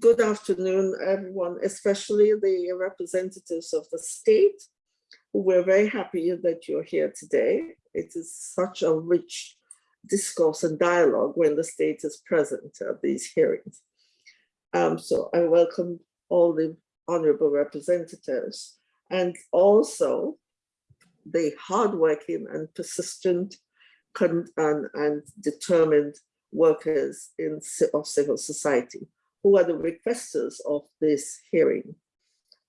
good afternoon, everyone, especially the representatives of the state. We're very happy that you're here today. It is such a rich discourse and dialogue when the state is present at these hearings. Um, so I welcome all the honorable representatives and also the hardworking and persistent and, and determined workers in, of civil society who are the requesters of this hearing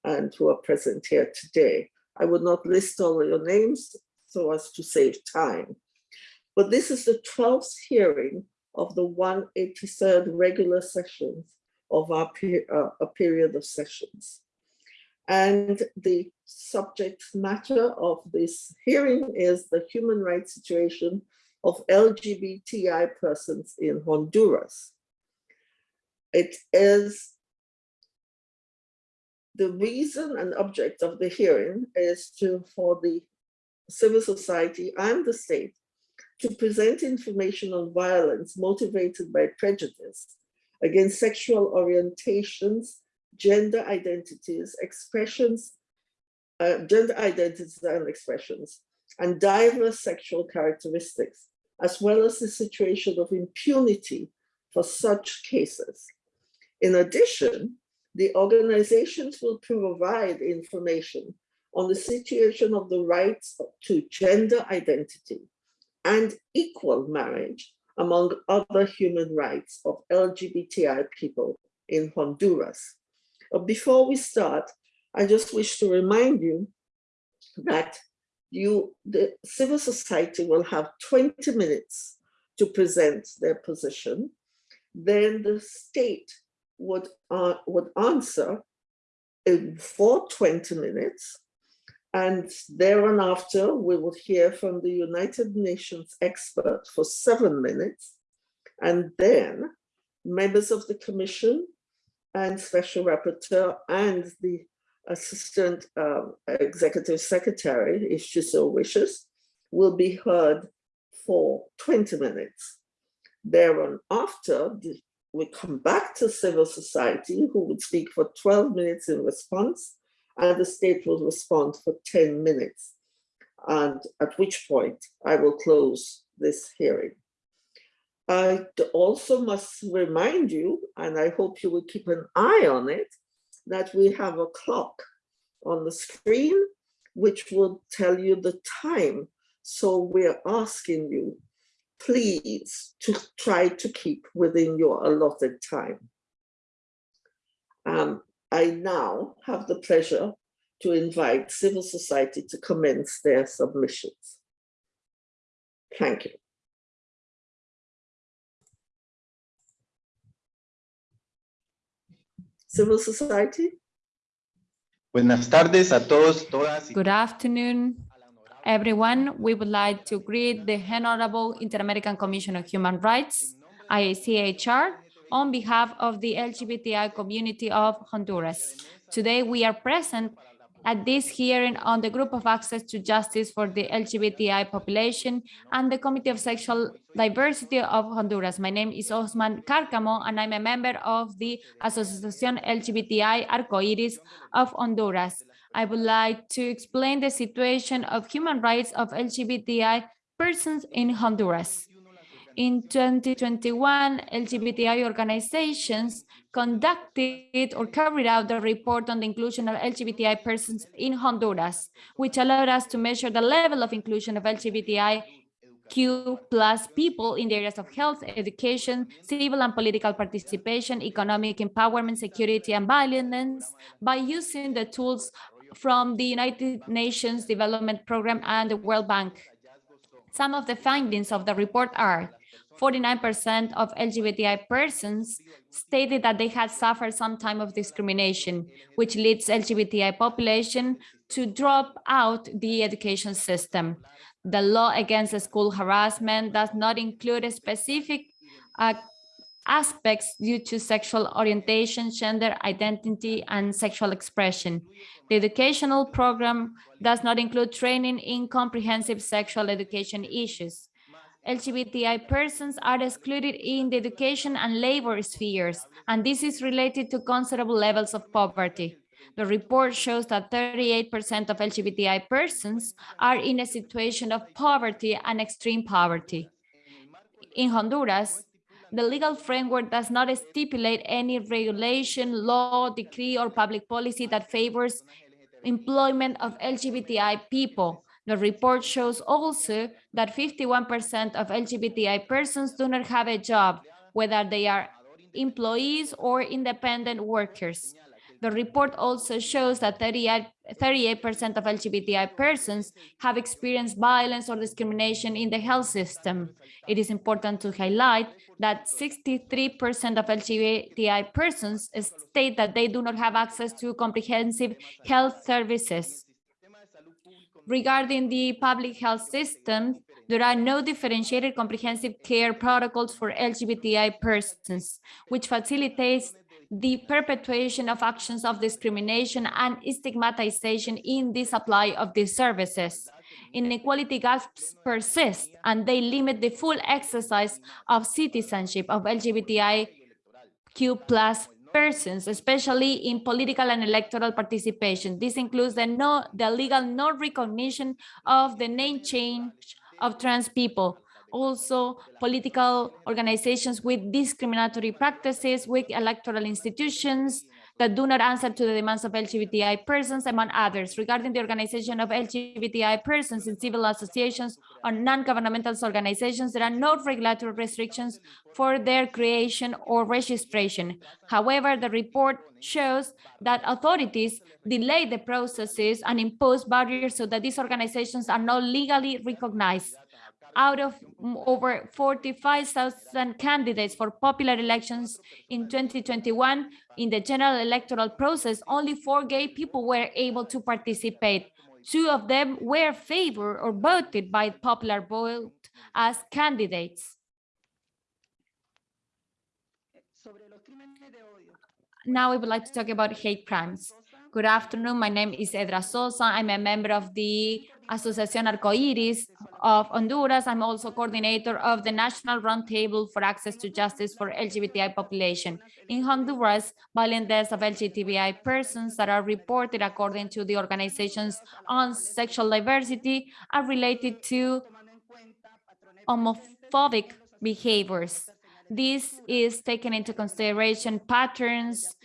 and who are present here today. I would not list all your names so as to save time. But this is the 12th hearing of the 183rd regular sessions of our uh, a period of sessions. And the subject matter of this hearing is the human rights situation of LGBTI persons in Honduras. It is the reason and object of the hearing is to for the civil society and the state to present information on violence motivated by prejudice against sexual orientations, gender identities, expressions, uh, gender identities and expressions, and diverse sexual characteristics, as well as the situation of impunity for such cases. In addition, the organizations will provide information on the situation of the rights to gender identity and equal marriage among other human rights of LGBTI people in Honduras. Before we start, I just wish to remind you that you, the civil society will have 20 minutes to present their position. Then the state would, uh, would answer in for 20 minutes. And thereafter, we would hear from the United Nations expert for seven minutes. And then members of the commission and special rapporteur and the assistant um, executive secretary, if she so wishes, will be heard for 20 minutes. Thereafter, we come back to civil society who would speak for 12 minutes in response and the state will respond for 10 minutes. And at which point I will close this hearing. I also must remind you, and I hope you will keep an eye on it, that we have a clock on the screen which will tell you the time. So we're asking you please to try to keep within your allotted time. Um, I now have the pleasure to invite civil society to commence their submissions. Thank you. Civil society. Buenas tardes a todos, todas. Good afternoon, everyone. We would like to greet the Honorable Inter-American Commission on Human Rights, IACHR, on behalf of the LGBTI community of Honduras. Today, we are present at this hearing on the Group of Access to Justice for the LGBTI population and the Committee of Sexual Diversity of Honduras. My name is Osman Carcamo, and I'm a member of the Asociación LGBTI Arcoiris of Honduras. I would like to explain the situation of human rights of LGBTI persons in Honduras. In 2021, LGBTI organizations conducted or carried out the report on the inclusion of LGBTI persons in Honduras, which allowed us to measure the level of inclusion of LGBTI Q plus people in the areas of health, education, civil and political participation, economic empowerment, security, and violence by using the tools from the United Nations Development Program and the World Bank. Some of the findings of the report are 49% of LGBTI persons stated that they had suffered some type of discrimination, which leads LGBTI population to drop out the education system. The law against school harassment does not include a specific uh, aspects due to sexual orientation, gender identity, and sexual expression. The educational program does not include training in comprehensive sexual education issues LGBTI persons are excluded in the education and labor spheres, and this is related to considerable levels of poverty. The report shows that 38% of LGBTI persons are in a situation of poverty and extreme poverty. In Honduras, the legal framework does not stipulate any regulation, law, decree, or public policy that favors employment of LGBTI people. The report shows also that 51% of LGBTI persons do not have a job, whether they are employees or independent workers. The report also shows that 38% of LGBTI persons have experienced violence or discrimination in the health system. It is important to highlight that 63% of LGBTI persons state that they do not have access to comprehensive health services. Regarding the public health system, there are no differentiated comprehensive care protocols for LGBTI persons, which facilitates the perpetuation of actions of discrimination and stigmatization in the supply of these services. Inequality gaps persist and they limit the full exercise of citizenship of LGBTIQ plus persons, especially in political and electoral participation. This includes the, no, the legal non-recognition of the name change of trans people, also political organizations with discriminatory practices, with electoral institutions that do not answer to the demands of LGBTI persons, among others. Regarding the organization of LGBTI persons in civil associations or non-governmental organizations, there are no regulatory restrictions for their creation or registration. However, the report shows that authorities delay the processes and impose barriers so that these organizations are not legally recognized out of over 45,000 candidates for popular elections in 2021, in the general electoral process, only four gay people were able to participate. Two of them were favored or voted by popular vote as candidates. Now we would like to talk about hate crimes. Good afternoon. My name is Edra Sosa. I'm a member of the Asociación Arcoiris of Honduras. I'm also coordinator of the National Roundtable for Access to Justice for LGBTI population. In Honduras, violent deaths of LGBTI persons that are reported according to the organizations on sexual diversity are related to homophobic behaviors. This is taken into consideration patterns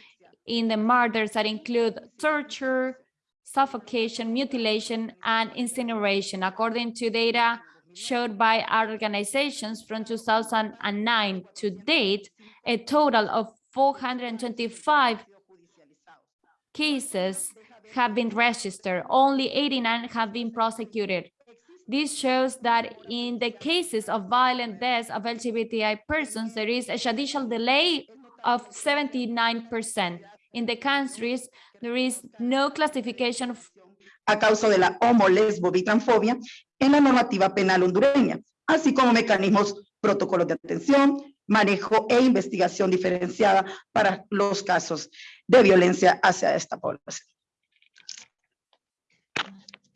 in the murders that include torture, suffocation, mutilation, and incineration, according to data showed by our organizations from 2009 to date, a total of 425 cases have been registered. Only 89 have been prosecuted. This shows that in the cases of violent deaths of LGBTI persons, there is a judicial delay of 79%. In the countries, there is no classification a causa de la homo, lesbo, bitransfobia en la normativa penal hondureña, así como mecanismos, protocolos de atención, manejo e investigación diferenciada para los casos de violencia hacia esta población.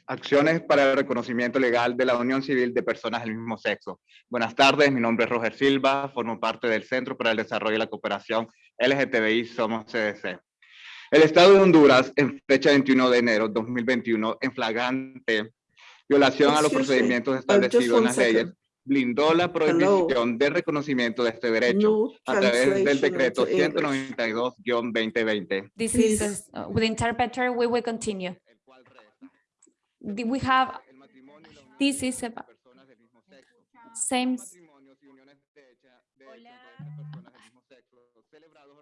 Acciones para el reconocimiento legal de la unión civil de personas del mismo sexo. Buenas tardes, mi nombre es Roger Silva, formo parte del Centro para el Desarrollo y la Cooperación LGTBI Somos CDC. El Estado de Honduras, en fecha 21 de enero de 2021, en flagrante violación a los procedimientos establecidos en las leyes, blindó la prohibición de reconocimiento de este derecho a través del decreto into English. 192-2020. This is, uh, with the interpreter, we will continue. We have, this is about same,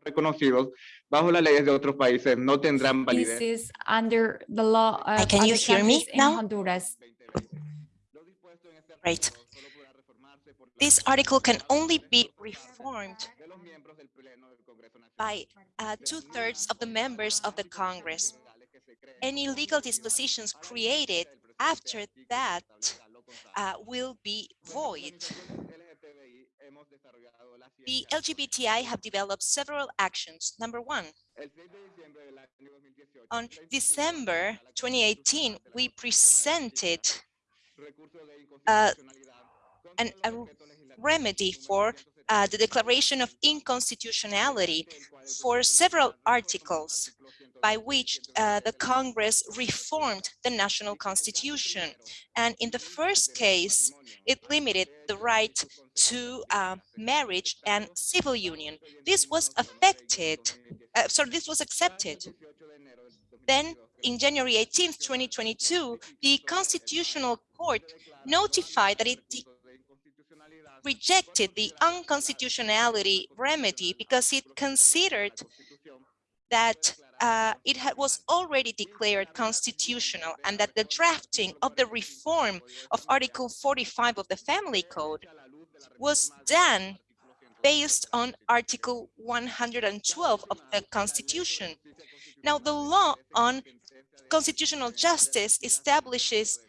reconocidos bajo las leyes de otros países no tendrán this is under the law of can you hear me now? Honduras. Lo dispuesto en este Great. artículo solo podrá reformarse por la This article can only be reformed de los miembros del Pleno del Congreso Nacional. by uh, two-thirds of the members of the Congress. Any legal dispositions created after that uh, will be void. The LGBTI have developed several actions. Number one, on December 2018, we presented uh, an, a remedy for uh, the declaration of inconstitutionality for several articles by which uh, the Congress reformed the national constitution. And in the first case, it limited the right to uh, marriage and civil union. This was affected, uh, sorry, this was accepted. Then in January 18, 2022, the Constitutional Court notified that it rejected the unconstitutionality remedy because it considered that uh, it was already declared constitutional and that the drafting of the reform of Article 45 of the Family Code was done based on Article 112 of the Constitution. Now, the law on constitutional justice establishes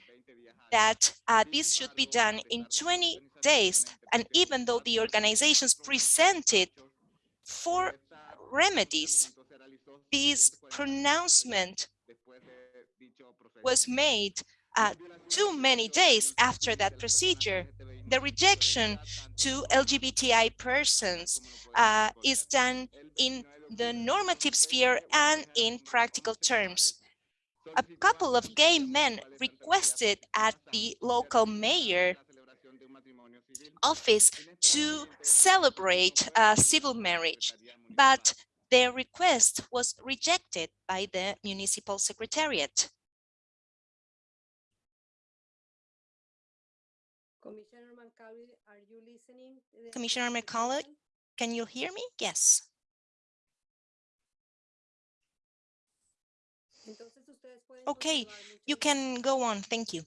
that uh, this should be done in 20 days. And even though the organizations presented four remedies, this pronouncement was made uh, too many days after that procedure. The rejection to LGBTI persons uh, is done in the normative sphere and in practical terms. A couple of gay men requested at the local mayor office to celebrate uh, civil marriage, but their request was rejected by the municipal secretariat. Commissioner Macaulay, are you listening? Commissioner Macaulay. Can you hear me? Yes. Entonces ustedes pueden Okay, You can go on. Thank you.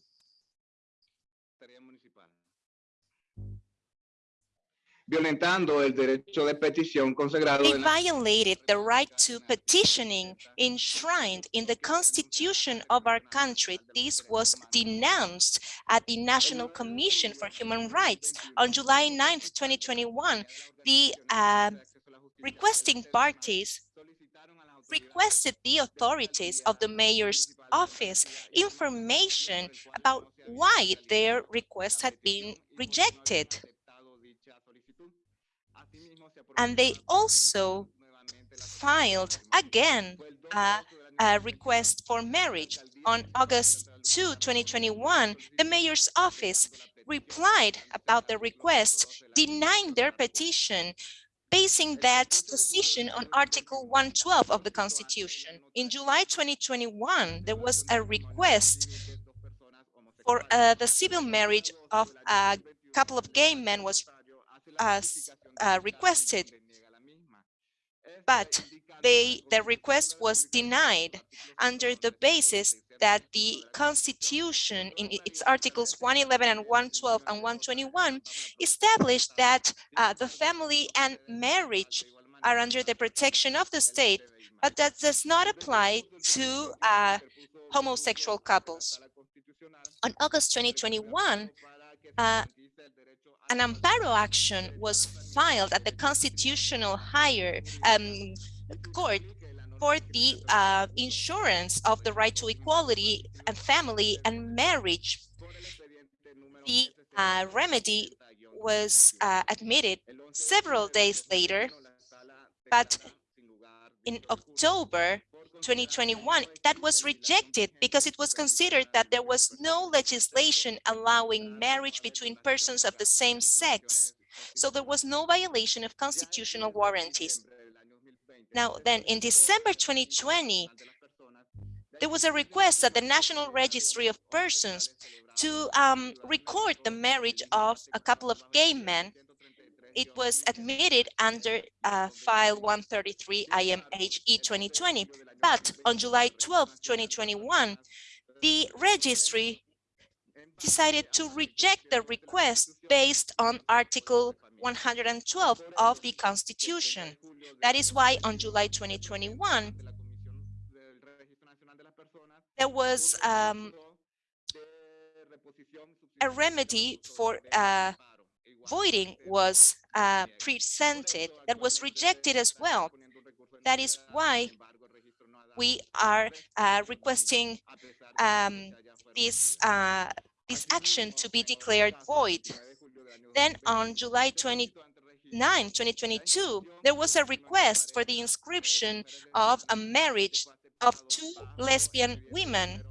Violentando el derecho de petición consagrado They violated the right to petitioning enshrined in the constitution of our country. This was denounced at the National Commission for Human Rights on July 9th, 2021. The uh, requesting parties requested the authorities of the mayor's office information about why their request had been rejected. And they also filed again a, a request for marriage. On August 2, 2021, the mayor's office replied about the request, denying their petition, basing that decision on Article 112 of the Constitution. In July 2021, there was a request for uh, the civil marriage of a couple of gay men was uh, uh, requested, but they the request was denied under the basis that the Constitution in its articles 111 and 112 and 121 established that uh, the family and marriage are under the protection of the state, but that does not apply to uh, homosexual couples. On August 2021, uh, an amparo action was filed at the constitutional higher um, court for the uh, insurance of the right to equality and family and marriage. The uh, remedy was uh, admitted several days later, but in October 2021, that was rejected because it was considered that there was no legislation allowing marriage between persons of the same sex. So there was no violation of constitutional warranties. Now, then in December 2020, there was a request at the National Registry of Persons to um, record the marriage of a couple of gay men. it was admitted under uh, file 133 IMHE 2020. But on July 12, 2021, the registry decided to reject the request based on Article 112 of the Constitution. That is why on July 2021, there was um, a remedy for uh, voiding was uh, presented that was rejected as well. That is why we are uh, requesting um, this uh, this action to be declared void. Then on July 29, 2022, there was a request for the inscription of a marriage of two lesbian women.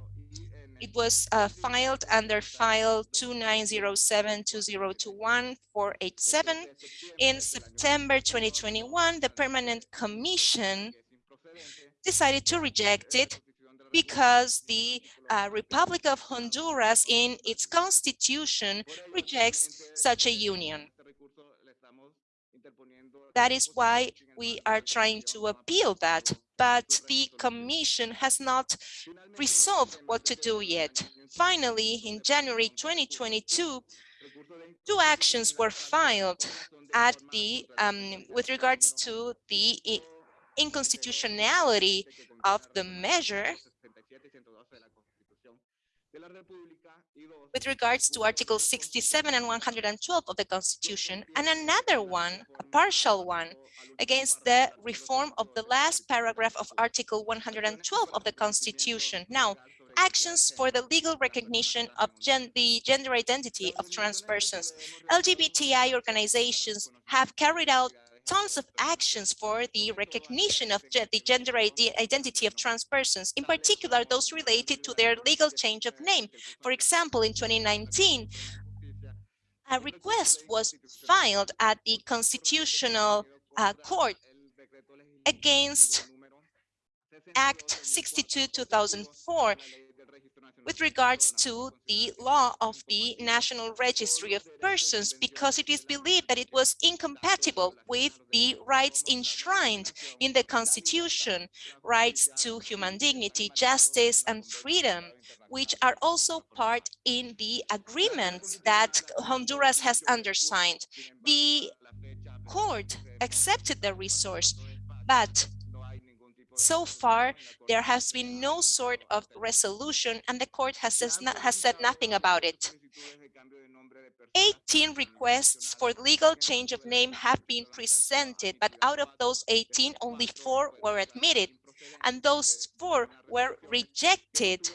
It was uh, filed under file 2907-2021-487. In September 2021, the Permanent Commission decided to reject it because the uh, Republic of Honduras in its constitution rejects such a union. That is why we are trying to appeal that, but the commission has not resolved what to do yet. Finally, in January 2022, two actions were filed at the um, with regards to the inconstitutionality of the measure with regards to Article 67 and 112 of the Constitution, and another one, a partial one, against the reform of the last paragraph of Article 112 of the Constitution. Now, actions for the legal recognition of gen the gender identity of trans persons. LGBTI organizations have carried out tons of actions for the recognition of the gender identity of trans persons, in particular those related to their legal change of name. For example, in 2019, a request was filed at the Constitutional uh, Court against Act 62-2004 with regards to the law of the National Registry of Persons because it is believed that it was incompatible with the rights enshrined in the Constitution, rights to human dignity, justice, and freedom, which are also part in the agreements that Honduras has undersigned. The court accepted the resource, but so far, there has been no sort of resolution and the court has, has said nothing about it. 18 requests for legal change of name have been presented, but out of those 18, only four were admitted, and those four were rejected.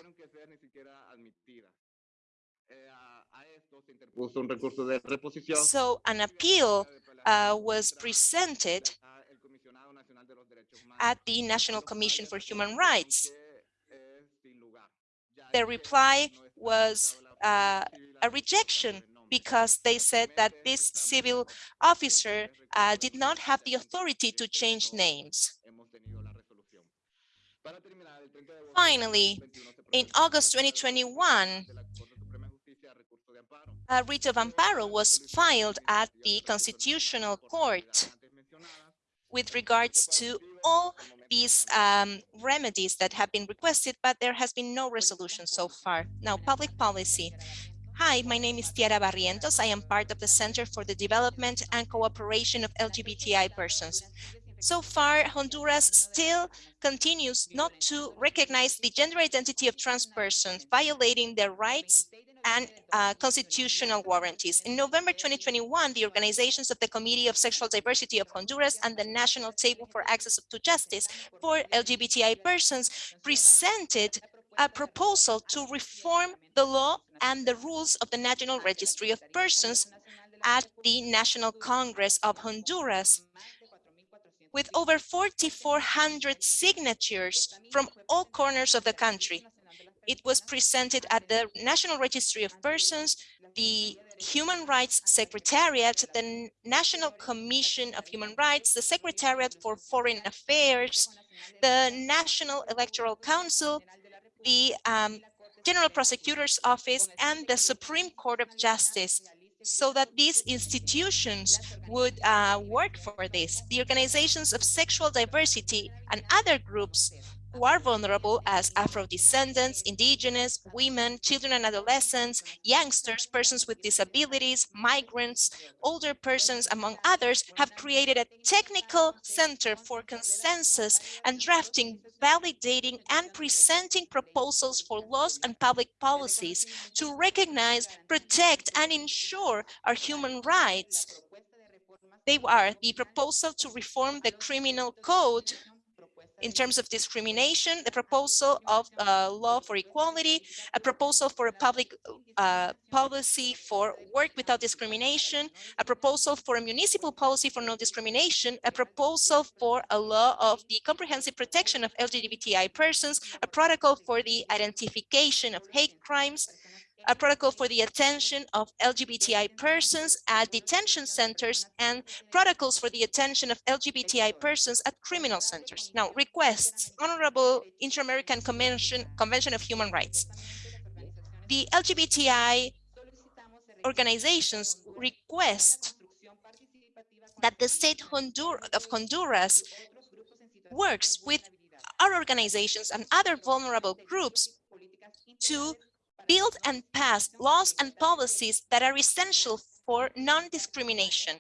So an appeal uh, was presented at the National Commission for Human Rights. The reply was uh, a rejection because they said that this civil officer uh, did not have the authority to change names. Finally, in August 2021, a writ of amparo was filed at the Constitutional Court with regards to all these um, remedies that have been requested, but there has been no resolution so far. Now, public policy. Hi, my name is Tiara Barrientos. I am part of the Center for the Development and Cooperation of LGBTI persons. So far, Honduras still continues not to recognize the gender identity of trans persons, violating their rights and uh, constitutional warranties. In November 2021, the organizations of the Committee of Sexual Diversity of Honduras and the National Table for Access to Justice for LGBTI persons presented a proposal to reform the law and the rules of the National Registry of Persons at the National Congress of Honduras with over 4,400 signatures from all corners of the country. It was presented at the National Registry of Persons, the Human Rights Secretariat, the National Commission of Human Rights, the Secretariat for Foreign Affairs, the National Electoral Council, the um, General Prosecutor's Office, and the Supreme Court of Justice so that these institutions would uh, work for this. The organizations of sexual diversity and other groups who are vulnerable as Afro-descendants, indigenous, women, children and adolescents, youngsters, persons with disabilities, migrants, older persons, among others, have created a technical center for consensus and drafting, validating and presenting proposals for laws and public policies to recognize, protect and ensure our human rights. They are the proposal to reform the criminal code in terms of discrimination, the proposal of uh, law for equality, a proposal for a public uh, policy for work without discrimination, a proposal for a municipal policy for no discrimination, a proposal for a law of the comprehensive protection of LGBTI persons, a protocol for the identification of hate crimes, a protocol for the attention of LGBTI persons at detention centers and protocols for the attention of LGBTI persons at criminal centers. Now, requests, Honorable Inter-American Convention, Convention of Human Rights. The LGBTI organizations request that the state of Honduras works with our organizations and other vulnerable groups to build and pass laws and policies that are essential for non-discrimination.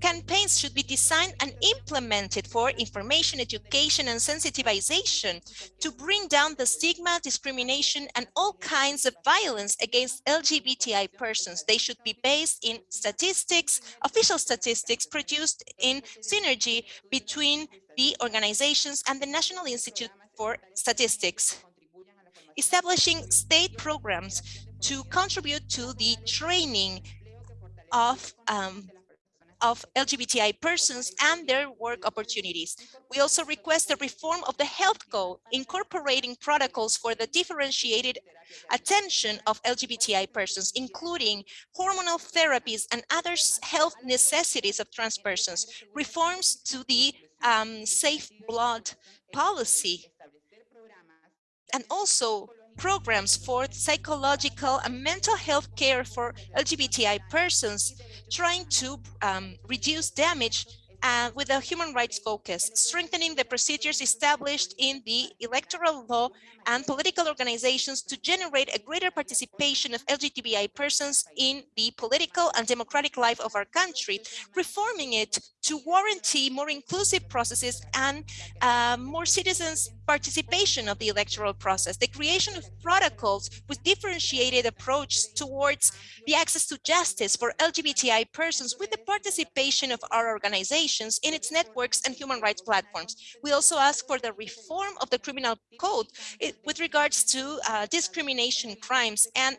Campaigns should be designed and implemented for information, education, and sensitization to bring down the stigma, discrimination, and all kinds of violence against LGBTI persons. They should be based in statistics, official statistics produced in synergy between the organizations and the National Institute for Statistics establishing state programs to contribute to the training of um, of LGBTI persons and their work opportunities. We also request the reform of the health code, incorporating protocols for the differentiated attention of LGBTI persons, including hormonal therapies and other health necessities of trans persons, reforms to the um, safe blood policy and also programs for psychological and mental health care for LGBTI persons, trying to um, reduce damage uh, with a human rights focus, strengthening the procedures established in the electoral law and political organizations to generate a greater participation of LGBTI persons in the political and democratic life of our country, reforming it to warranty more inclusive processes and uh, more citizens participation of the electoral process, the creation of protocols with differentiated approach towards the access to justice for LGBTI persons with the participation of our organizations in its networks and human rights platforms. We also ask for the reform of the criminal code with regards to uh, discrimination crimes and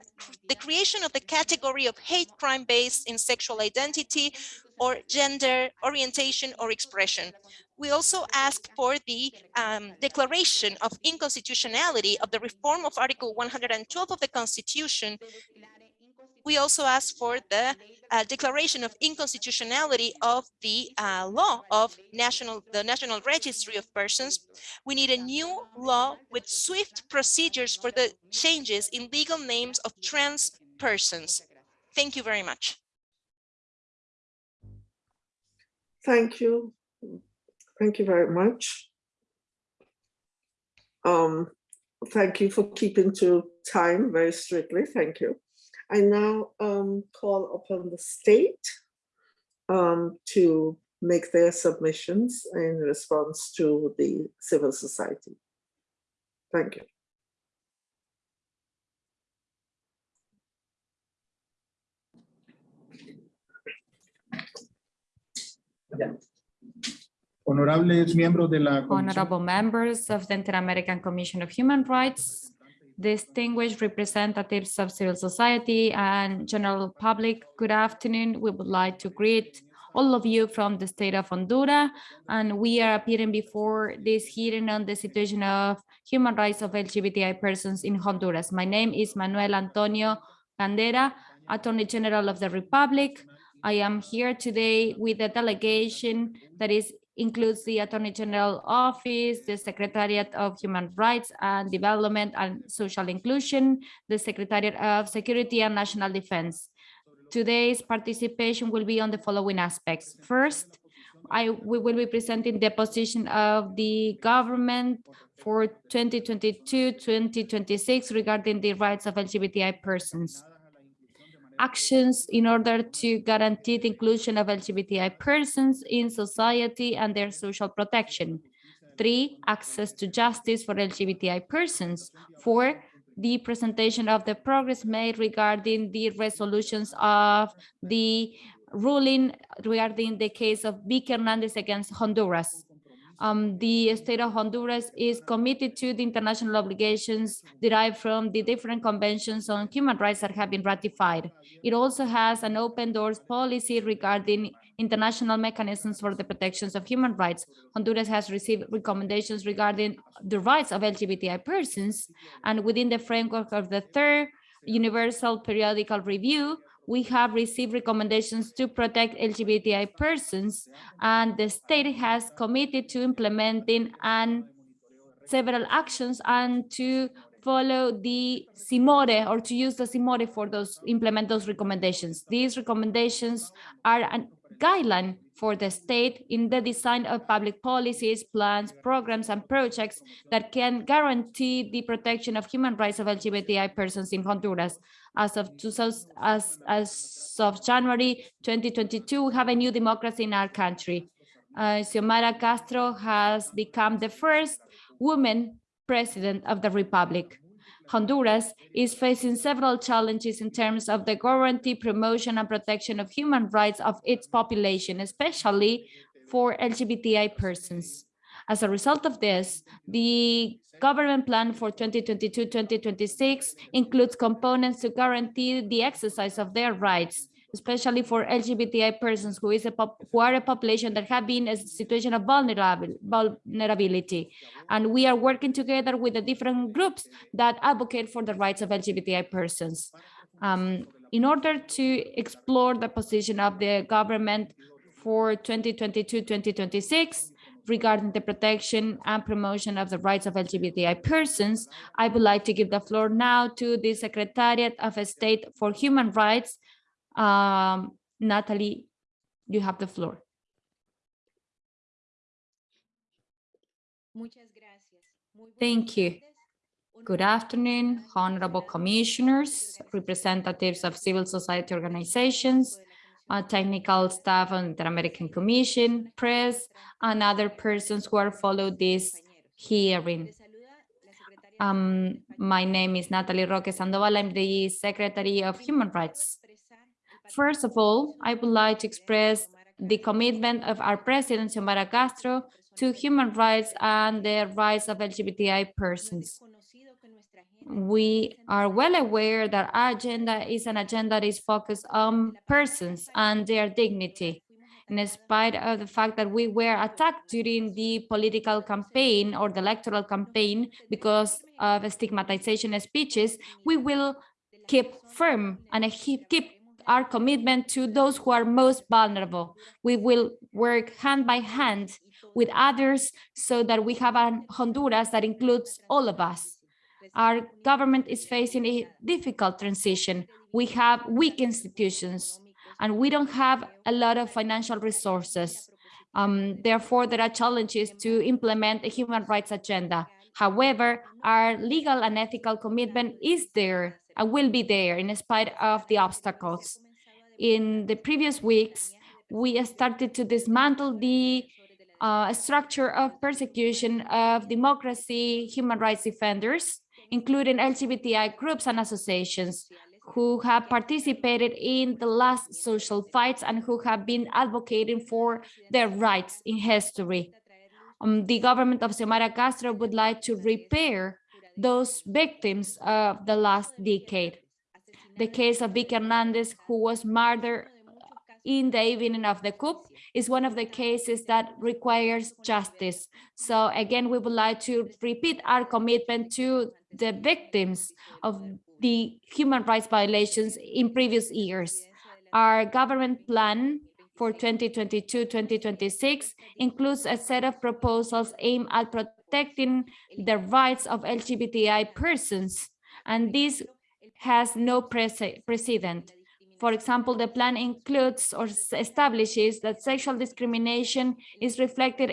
the creation of the category of hate crime based in sexual identity or gender orientation or expression. We also ask for the um, declaration of inconstitutionality of the reform of Article 112 of the Constitution. We also ask for the uh, declaration of inconstitutionality of the uh, law of national the National Registry of Persons. We need a new law with swift procedures for the changes in legal names of trans persons. Thank you very much. Thank you. Thank you very much. Um, thank you for keeping to time very strictly. Thank you. I now um, call upon the state um, to make their submissions in response to the civil society. Thank you. Honorables miembros de la Honorable members of the Inter-American Commission of Human Rights, distinguished representatives of civil society and general public, good afternoon. We would like to greet all of you from the state of Honduras, and we are appearing before this hearing on the situation of human rights of LGBTI persons in Honduras. My name is Manuel Antonio Candera, Attorney General of the Republic. I am here today with a delegation that is includes the Attorney General Office, the Secretariat of Human Rights and Development and Social Inclusion, the Secretariat of Security and National Defense. Today's participation will be on the following aspects. First, I we will be presenting the position of the government for 2022-2026 regarding the rights of LGBTI persons actions in order to guarantee the inclusion of LGBTI persons in society and their social protection. Three, access to justice for LGBTI persons. Four, the presentation of the progress made regarding the resolutions of the ruling regarding the case of Vicky Hernandez against Honduras. Um, the state of Honduras is committed to the international obligations derived from the different conventions on human rights that have been ratified. It also has an open doors policy regarding international mechanisms for the protections of human rights. Honduras has received recommendations regarding the rights of LGBTI persons, and within the framework of the third Universal Periodical Review, we have received recommendations to protect LGBTI persons, and the state has committed to implementing and several actions and to follow the SIMORE or to use the SIMORE for those implement those recommendations. These recommendations are a guideline for the state in the design of public policies, plans, programs, and projects that can guarantee the protection of human rights of LGBTI persons in Honduras. As of 2000, as, as of January 2022, we have a new democracy in our country. Uh, Xiomara Castro has become the first woman president of the Republic. Honduras is facing several challenges in terms of the guarantee, promotion, and protection of human rights of its population, especially for LGBTI persons. As a result of this, the government plan for 2022-2026 includes components to guarantee the exercise of their rights, especially for LGBTI persons who is a who are a population that have been a situation of vulnerability. And we are working together with the different groups that advocate for the rights of LGBTI persons. Um, in order to explore the position of the government for 2022-2026 regarding the protection and promotion of the rights of LGBTI persons, I would like to give the floor now to the Secretariat of State for Human Rights, um, Natalie, you have the floor. Thank you. Good afternoon, honorable commissioners, representatives of civil society organizations, uh, technical staff on the Inter American Commission, press, and other persons who are followed this hearing. Um, my name is Natalie Roque Sandoval. I'm the Secretary of Human Rights. First of all, I would like to express the commitment of our President, Xiomara Castro, to human rights and the rights of LGBTI persons. We are well aware that our agenda is an agenda that is focused on persons and their dignity. In spite of the fact that we were attacked during the political campaign or the electoral campaign because of stigmatization speeches, we will keep firm and keep our commitment to those who are most vulnerable. We will work hand by hand with others so that we have a Honduras that includes all of us. Our government is facing a difficult transition. We have weak institutions and we don't have a lot of financial resources. Um, therefore, there are challenges to implement a human rights agenda. However, our legal and ethical commitment is there and will be there in spite of the obstacles. In the previous weeks, we started to dismantle the uh, structure of persecution of democracy, human rights defenders, including LGBTI groups and associations who have participated in the last social fights and who have been advocating for their rights in history. Um, the government of Xiomara Castro would like to repair those victims of the last decade. The case of Vicky Hernandez, who was murdered in the evening of the coup, is one of the cases that requires justice. So again, we would like to repeat our commitment to the victims of the human rights violations in previous years. Our government plan for 2022-2026 includes a set of proposals aimed at protecting the rights of LGBTI persons, and this has no precedent. For example, the plan includes or establishes that sexual discrimination is reflected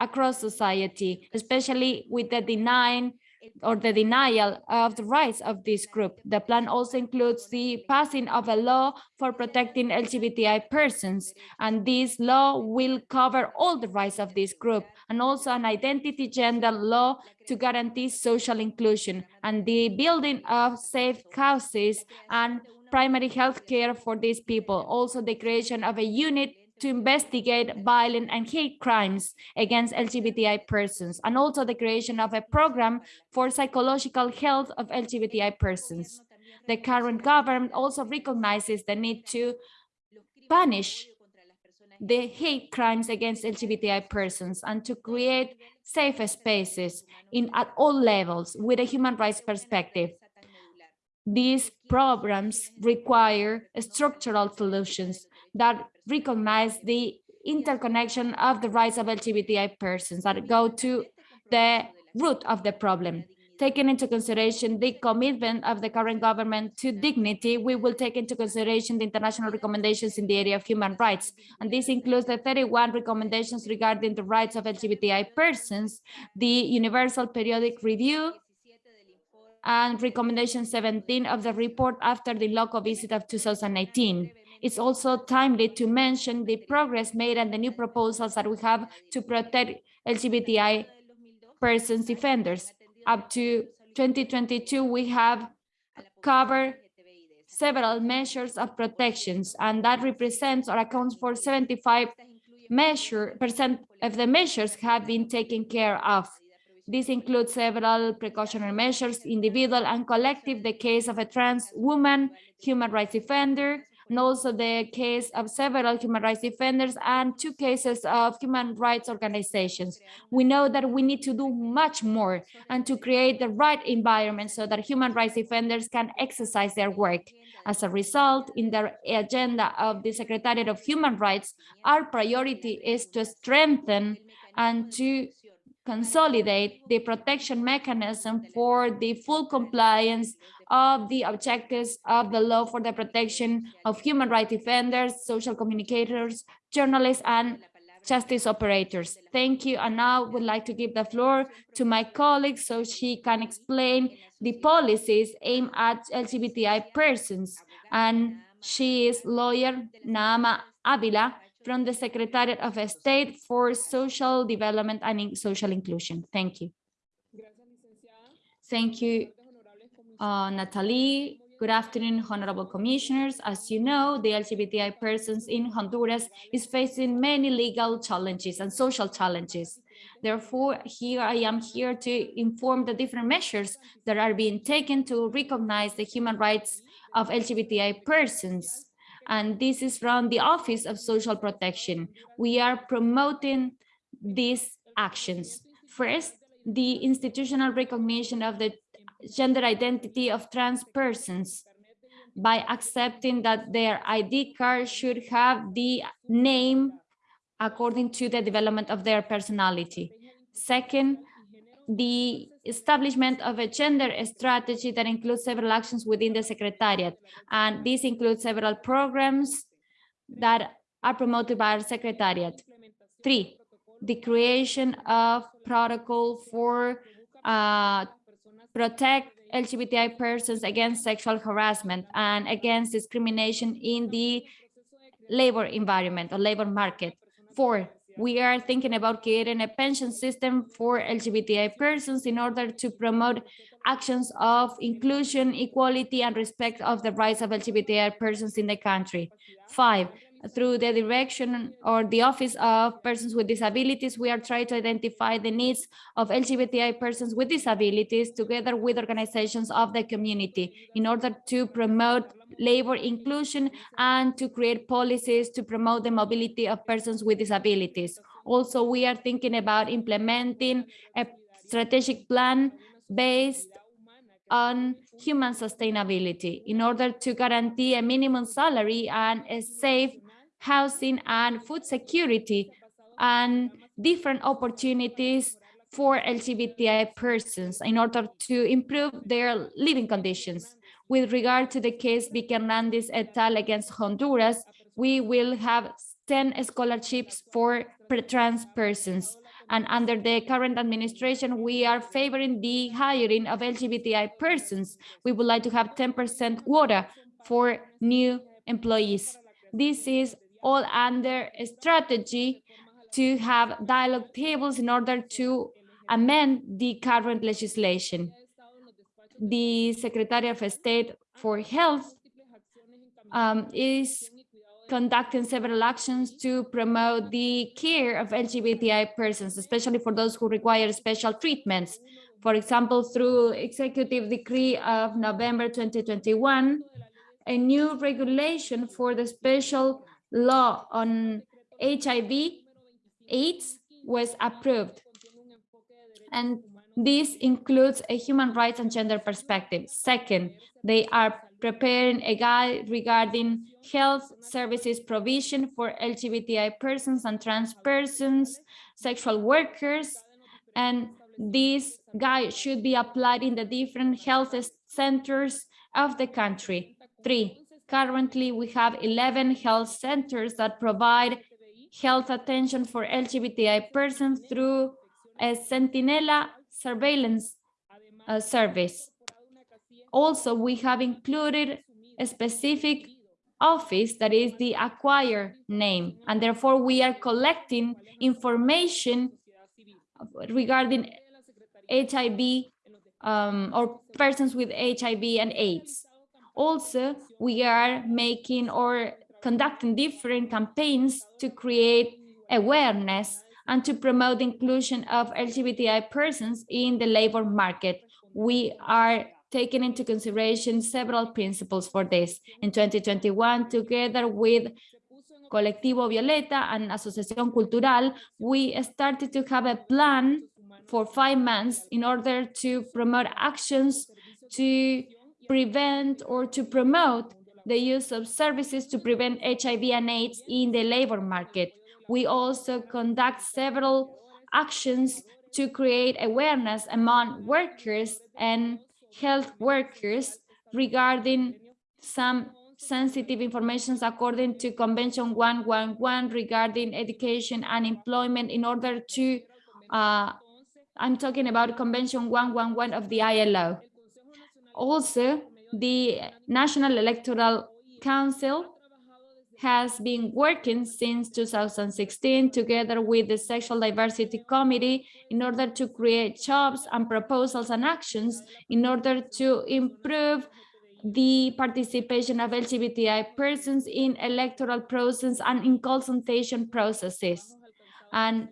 across society, especially with the denying or the denial of the rights of this group. The plan also includes the passing of a law for protecting LGBTI persons, and this law will cover all the rights of this group, and also an identity gender law to guarantee social inclusion, and the building of safe houses and primary health care for these people. Also the creation of a unit to investigate violent and hate crimes against LGBTI persons, and also the creation of a program for psychological health of LGBTI persons. The current government also recognizes the need to punish the hate crimes against LGBTI persons and to create safe spaces in at all levels with a human rights perspective. These programs require structural solutions that recognize the interconnection of the rights of LGBTI persons that go to the root of the problem. Taking into consideration the commitment of the current government to dignity, we will take into consideration the international recommendations in the area of human rights. And this includes the 31 recommendations regarding the rights of LGBTI persons, the Universal Periodic Review, and recommendation 17 of the report after the local visit of 2018. It's also timely to mention the progress made and the new proposals that we have to protect LGBTI persons defenders. Up to 2022, we have covered several measures of protections, and that represents or accounts for 75 measure percent of the measures have been taken care of. This includes several precautionary measures, individual and collective, the case of a trans woman, human rights defender, and also the case of several human rights defenders and two cases of human rights organizations. We know that we need to do much more and to create the right environment so that human rights defenders can exercise their work. As a result, in the agenda of the Secretariat of Human Rights, our priority is to strengthen and to consolidate the protection mechanism for the full compliance of the objectives of the law for the protection of human rights defenders, social communicators, journalists, and justice operators. Thank you. And now would like to give the floor to my colleague so she can explain the policies aimed at LGBTI persons. And she is lawyer Naama Avila from the Secretariat of State for Social Development and Social Inclusion. Thank you. Thank you, uh, Natalie. Good afternoon, honorable commissioners. As you know, the LGBTI persons in Honduras is facing many legal challenges and social challenges. Therefore, here I am here to inform the different measures that are being taken to recognize the human rights of LGBTI persons. And this is from the Office of Social Protection. We are promoting these actions. First, the institutional recognition of the gender identity of trans persons by accepting that their ID card should have the name according to the development of their personality. Second, the establishment of a gender strategy that includes several actions within the Secretariat. And this includes several programs that are promoted by our Secretariat. Three, the creation of protocol for uh, protect LGBTI persons against sexual harassment and against discrimination in the labor environment or labor market. Four, we are thinking about creating a pension system for LGBTI persons in order to promote actions of inclusion, equality, and respect of the rights of LGBTI persons in the country. Five, through the direction or the Office of Persons with Disabilities, we are trying to identify the needs of LGBTI persons with disabilities together with organizations of the community in order to promote labor inclusion and to create policies to promote the mobility of persons with disabilities. Also, we are thinking about implementing a strategic plan based on human sustainability in order to guarantee a minimum salary and a safe housing and food security and different opportunities for LGBTI persons in order to improve their living conditions. With regard to the case Vicky et al. against Honduras, we will have 10 scholarships for trans persons. And under the current administration, we are favoring the hiring of LGBTI persons. We would like to have 10% quota for new employees. This is all under a strategy to have dialogue tables in order to amend the current legislation. The Secretary of State for Health um, is conducting several actions to promote the care of LGBTI persons, especially for those who require special treatments. For example, through Executive Decree of November 2021, a new regulation for the special law on HIV AIDS was approved. And this includes a human rights and gender perspective. Second, they are preparing a guide regarding health services provision for LGBTI persons and trans persons, sexual workers, and this guide should be applied in the different health centers of the country. Three, currently we have 11 health centers that provide health attention for LGBTI persons through a Centinela surveillance uh, service. Also, we have included a specific office that is the acquire name, and therefore we are collecting information regarding HIV um, or persons with HIV and AIDS. Also, we are making or conducting different campaigns to create awareness and to promote inclusion of LGBTI persons in the labor market. We are taking into consideration several principles for this. In 2021, together with Colectivo Violeta and Asociación Cultural, we started to have a plan for five months in order to promote actions to prevent or to promote the use of services to prevent HIV and AIDS in the labor market. We also conduct several actions to create awareness among workers and health workers regarding some sensitive information according to Convention 111 regarding education and employment in order to, uh, I'm talking about Convention 111 of the ILO. Also, the National Electoral Council has been working since 2016 together with the Sexual Diversity Committee in order to create jobs and proposals and actions in order to improve the participation of LGBTI persons in electoral process and in consultation processes. And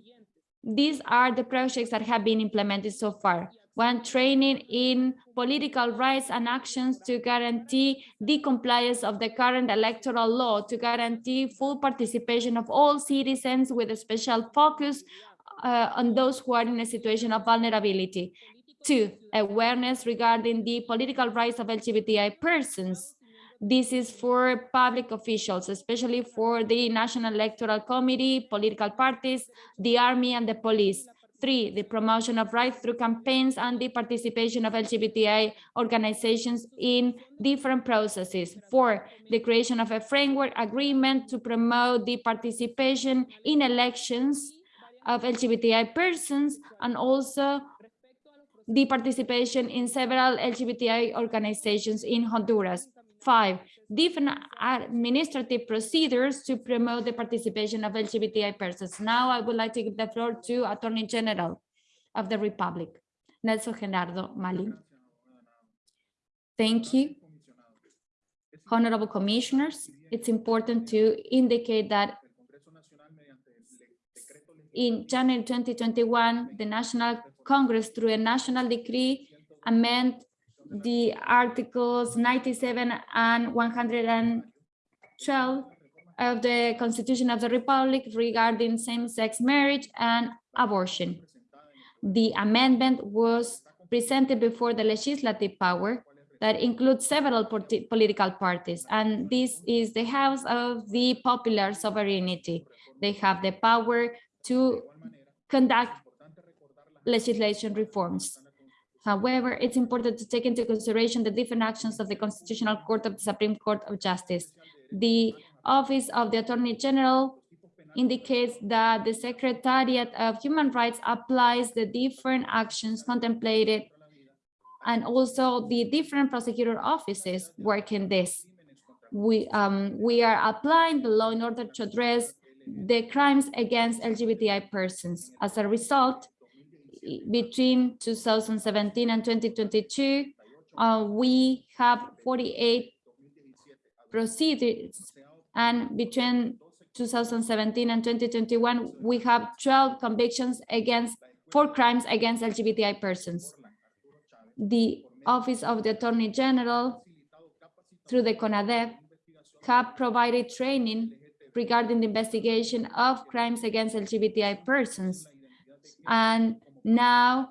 these are the projects that have been implemented so far when training in political rights and actions to guarantee the compliance of the current electoral law, to guarantee full participation of all citizens with a special focus uh, on those who are in a situation of vulnerability. Two, awareness regarding the political rights of LGBTI persons. This is for public officials, especially for the National Electoral Committee, political parties, the army, and the police Three, the promotion of rights through campaigns and the participation of LGBTI organizations in different processes. Four, the creation of a framework agreement to promote the participation in elections of LGBTI persons and also the participation in several LGBTI organizations in Honduras. Five, different administrative procedures to promote the participation of LGBTI persons. Now I would like to give the floor to Attorney General of the Republic, Nelson Gerardo Malin. Thank you. Honorable Commissioners, it's important to indicate that in January 2021, the National Congress, through a national decree, amend the articles 97 and 112 of the Constitution of the Republic regarding same-sex marriage and abortion. The amendment was presented before the legislative power that includes several political parties, and this is the House of the Popular Sovereignty. They have the power to conduct legislation reforms. However, it's important to take into consideration the different actions of the Constitutional Court of the Supreme Court of Justice. The Office of the Attorney General indicates that the Secretariat of Human Rights applies the different actions contemplated and also the different prosecutor offices work in this. We, um, we are applying the law in order to address the crimes against LGBTI persons. As a result, between 2017 and 2022, uh, we have 48 procedures And between 2017 and 2021, we have 12 convictions against, for crimes against LGBTI persons. The Office of the Attorney General, through the CONADEP, have provided training regarding the investigation of crimes against LGBTI persons. And now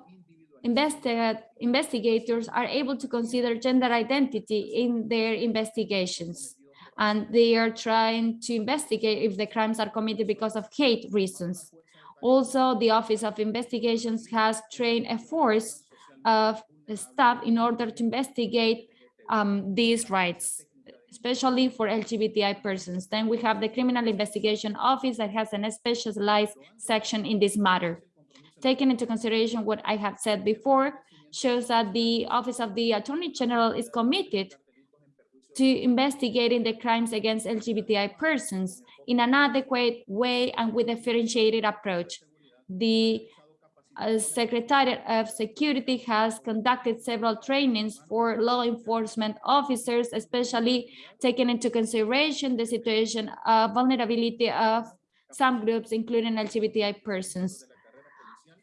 investigators are able to consider gender identity in their investigations. And they are trying to investigate if the crimes are committed because of hate reasons. Also, the Office of Investigations has trained a force of staff in order to investigate um, these rights, especially for LGBTI persons. Then we have the Criminal Investigation Office that has a specialized section in this matter. Taking into consideration what I have said before, shows that the Office of the Attorney General is committed to investigating the crimes against LGBTI persons in an adequate way and with a differentiated approach. The uh, Secretariat of Security has conducted several trainings for law enforcement officers, especially taking into consideration the situation of vulnerability of some groups, including LGBTI persons.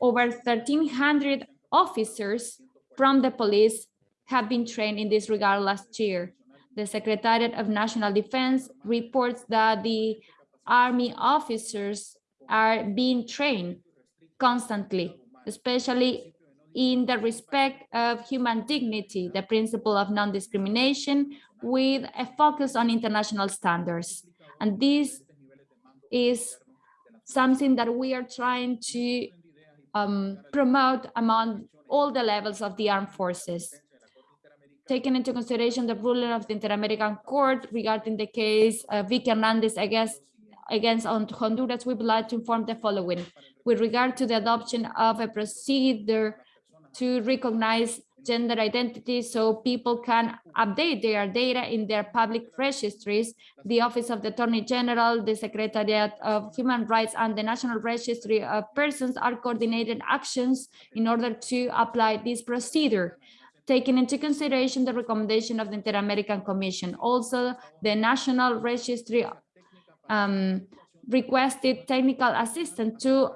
Over 1,300 officers from the police have been trained in this regard last year. The Secretariat of National Defense reports that the Army officers are being trained constantly, especially in the respect of human dignity, the principle of non-discrimination with a focus on international standards. And this is something that we are trying to um, promote among all the levels of the armed forces. Taking into consideration the ruling of the Inter-American Court regarding the case of Vicky Hernandez against, against Honduras, we would like to inform the following. With regard to the adoption of a procedure to recognize gender identity so people can update their data in their public registries. The Office of the Attorney General, the Secretariat of Human Rights and the National Registry of Persons are coordinated actions in order to apply this procedure taking into consideration the recommendation of the Inter-American Commission. Also, the National Registry um, requested technical assistance to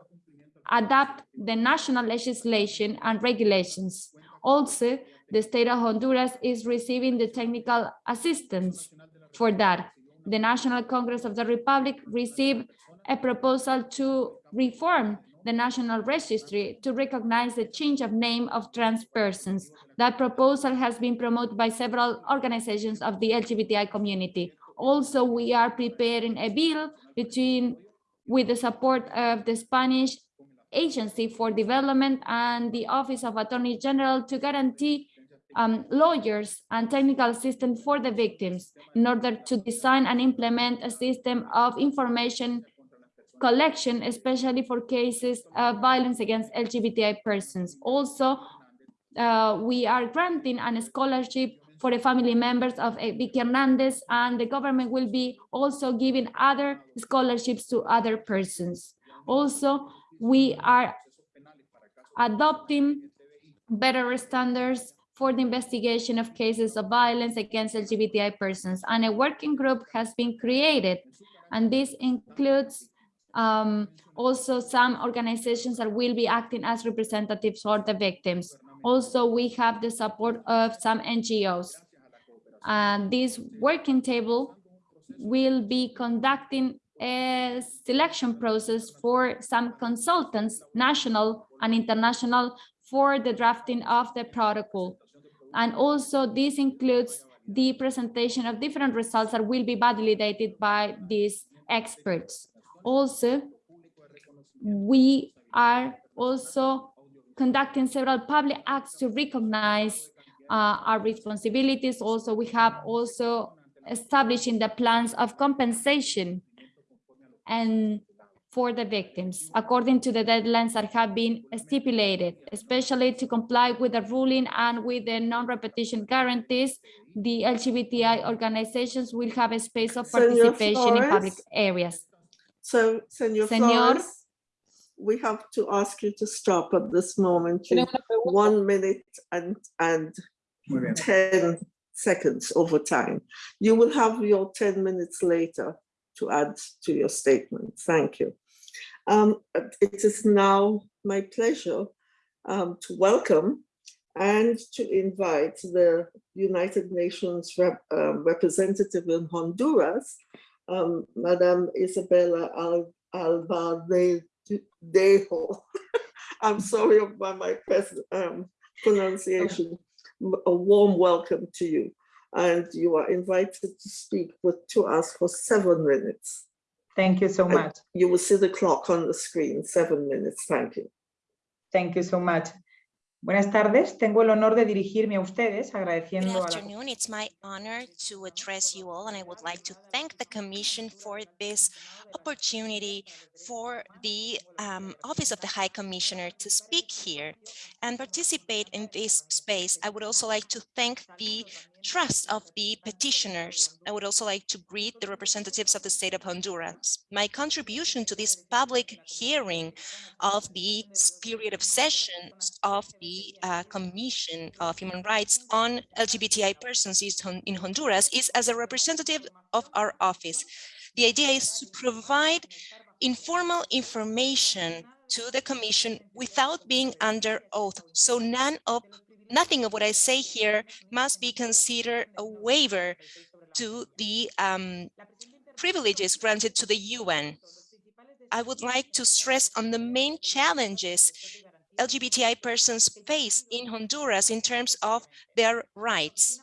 adapt the national legislation and regulations. Also, the state of Honduras is receiving the technical assistance for that. The National Congress of the Republic received a proposal to reform the National Registry to recognize the change of name of trans persons. That proposal has been promoted by several organizations of the LGBTI community. Also, we are preparing a bill between with the support of the Spanish Agency for Development and the Office of Attorney General to guarantee um, lawyers and technical assistance for the victims in order to design and implement a system of information collection, especially for cases of violence against LGBTI persons. Also, uh, we are granting a scholarship for the family members of uh, Vicky Hernandez, and the government will be also giving other scholarships to other persons. Also, we are adopting better standards for the investigation of cases of violence against LGBTI persons, and a working group has been created, and this includes um, also some organizations that will be acting as representatives for the victims. Also, we have the support of some NGOs. And this working table will be conducting a selection process for some consultants, national and international, for the drafting of the protocol. And also this includes the presentation of different results that will be validated by these experts. Also, we are also conducting several public acts to recognize uh, our responsibilities. Also, we have also establishing the plans of compensation and for the victims, according to the deadlines that have been stipulated, especially to comply with the ruling and with the non-repetition guarantees, the LGBTI organizations will have a space of Senor participation in public areas. So, Senor Senor. Flores, we have to ask you to stop at this moment. to One minute and, and 10 seconds over time. You will have your 10 minutes later. To add to your statement. Thank you. Um, it is now my pleasure um, to welcome and to invite the United Nations rep, um, representative in Honduras, um, Madame Isabella Al Alvardejo. I'm sorry about my um, pronunciation. A warm welcome to you. And you are invited to speak with, to us for seven minutes. Thank you so And much. You will see the clock on the screen, seven minutes. Thank you. Thank you so much. Buenas tardes, tengo el honor de dirigirme a ustedes Good agradeciendo a la afternoon. It's my honor to address you all, and I would like to thank the Commission for this opportunity for the um, Office of the High Commissioner to speak here and participate in this space. I would also like to thank the trust of the petitioners. I would also like to greet the representatives of the state of Honduras. My contribution to this public hearing of the period of sessions of the uh, Commission of Human Rights on LGBTI persons in Honduras is as a representative of our office. The idea is to provide informal information to the Commission without being under oath. So none of nothing of what I say here must be considered a waiver to the um, privileges granted to the UN. I would like to stress on the main challenges LGBTI persons face in Honduras in terms of their rights.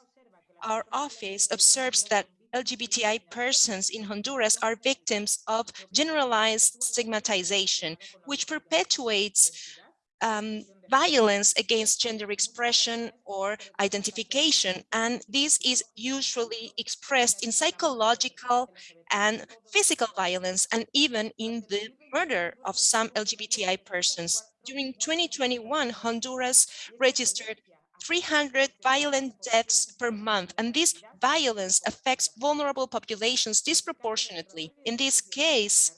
Our office observes that LGBTI persons in Honduras are victims of generalized stigmatization, which perpetuates um, violence against gender expression or identification. And this is usually expressed in psychological and physical violence, and even in the murder of some LGBTI persons. During 2021, Honduras registered 300 violent deaths per month, and this violence affects vulnerable populations disproportionately. In this case,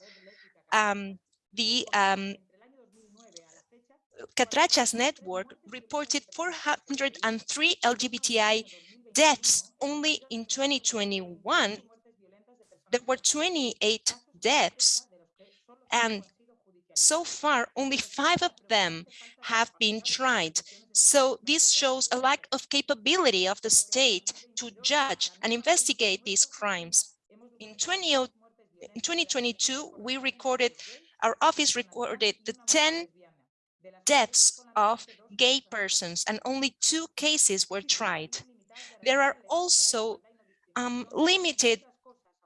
um, the um, Cattrachas network reported 403 LGBTI deaths only in 2021. There were 28 deaths and so far only five of them have been tried. So this shows a lack of capability of the state to judge and investigate these crimes. In 20, in 2022, we recorded, our office recorded the 10 deaths of gay persons and only two cases were tried. There are also um, limited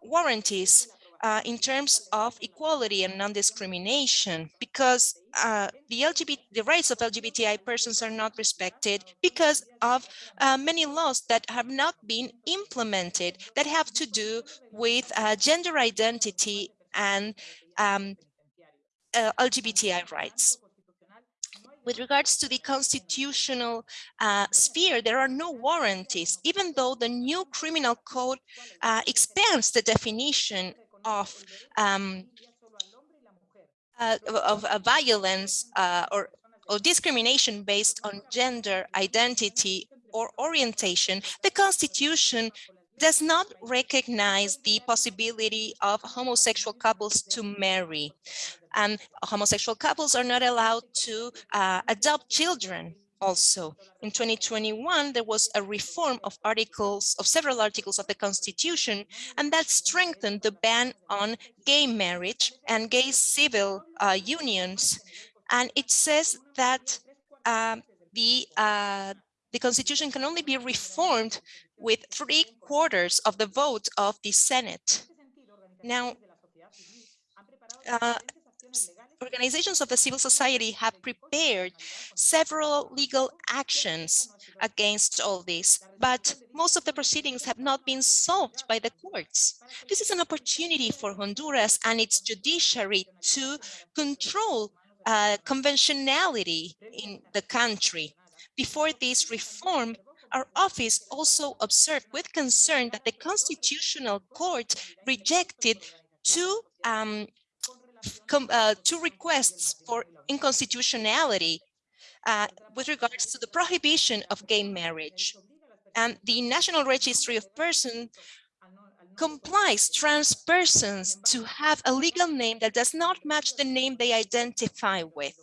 warranties uh, in terms of equality and non-discrimination because uh, the LGBT, the rights of LGBTI persons are not respected because of uh, many laws that have not been implemented that have to do with uh, gender identity and um, uh, LGBTI rights. With regards to the constitutional uh, sphere, there are no warranties, even though the new criminal code uh, expands the definition of um, uh, of, of violence uh, or, or discrimination based on gender identity or orientation, the Constitution does not recognize the possibility of homosexual couples to marry. And homosexual couples are not allowed to uh, adopt children also. In 2021, there was a reform of articles, of several articles of the Constitution, and that strengthened the ban on gay marriage and gay civil uh, unions. And it says that um, the, uh, the Constitution can only be reformed with three quarters of the vote of the Senate. Now, uh, organizations of the civil society have prepared several legal actions against all this, but most of the proceedings have not been solved by the courts. This is an opportunity for Honduras and its judiciary to control uh, conventionality in the country. Before this reform, our office also observed with concern that the Constitutional Court rejected two um, uh, two requests for inconstitutionality uh, with regards to the prohibition of gay marriage. And the National Registry of Persons complies trans persons to have a legal name that does not match the name they identify with.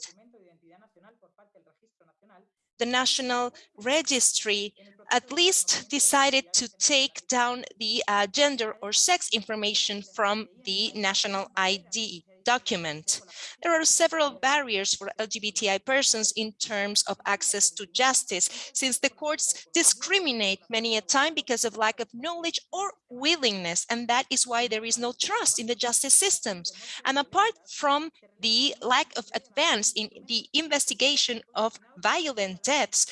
The National Registry at least decided to take down the uh, gender or sex information from the national ID document. There are several barriers for LGBTI persons in terms of access to justice, since the courts discriminate many a time because of lack of knowledge or willingness, and that is why there is no trust in the justice systems. And apart from the lack of advance in the investigation of violent deaths,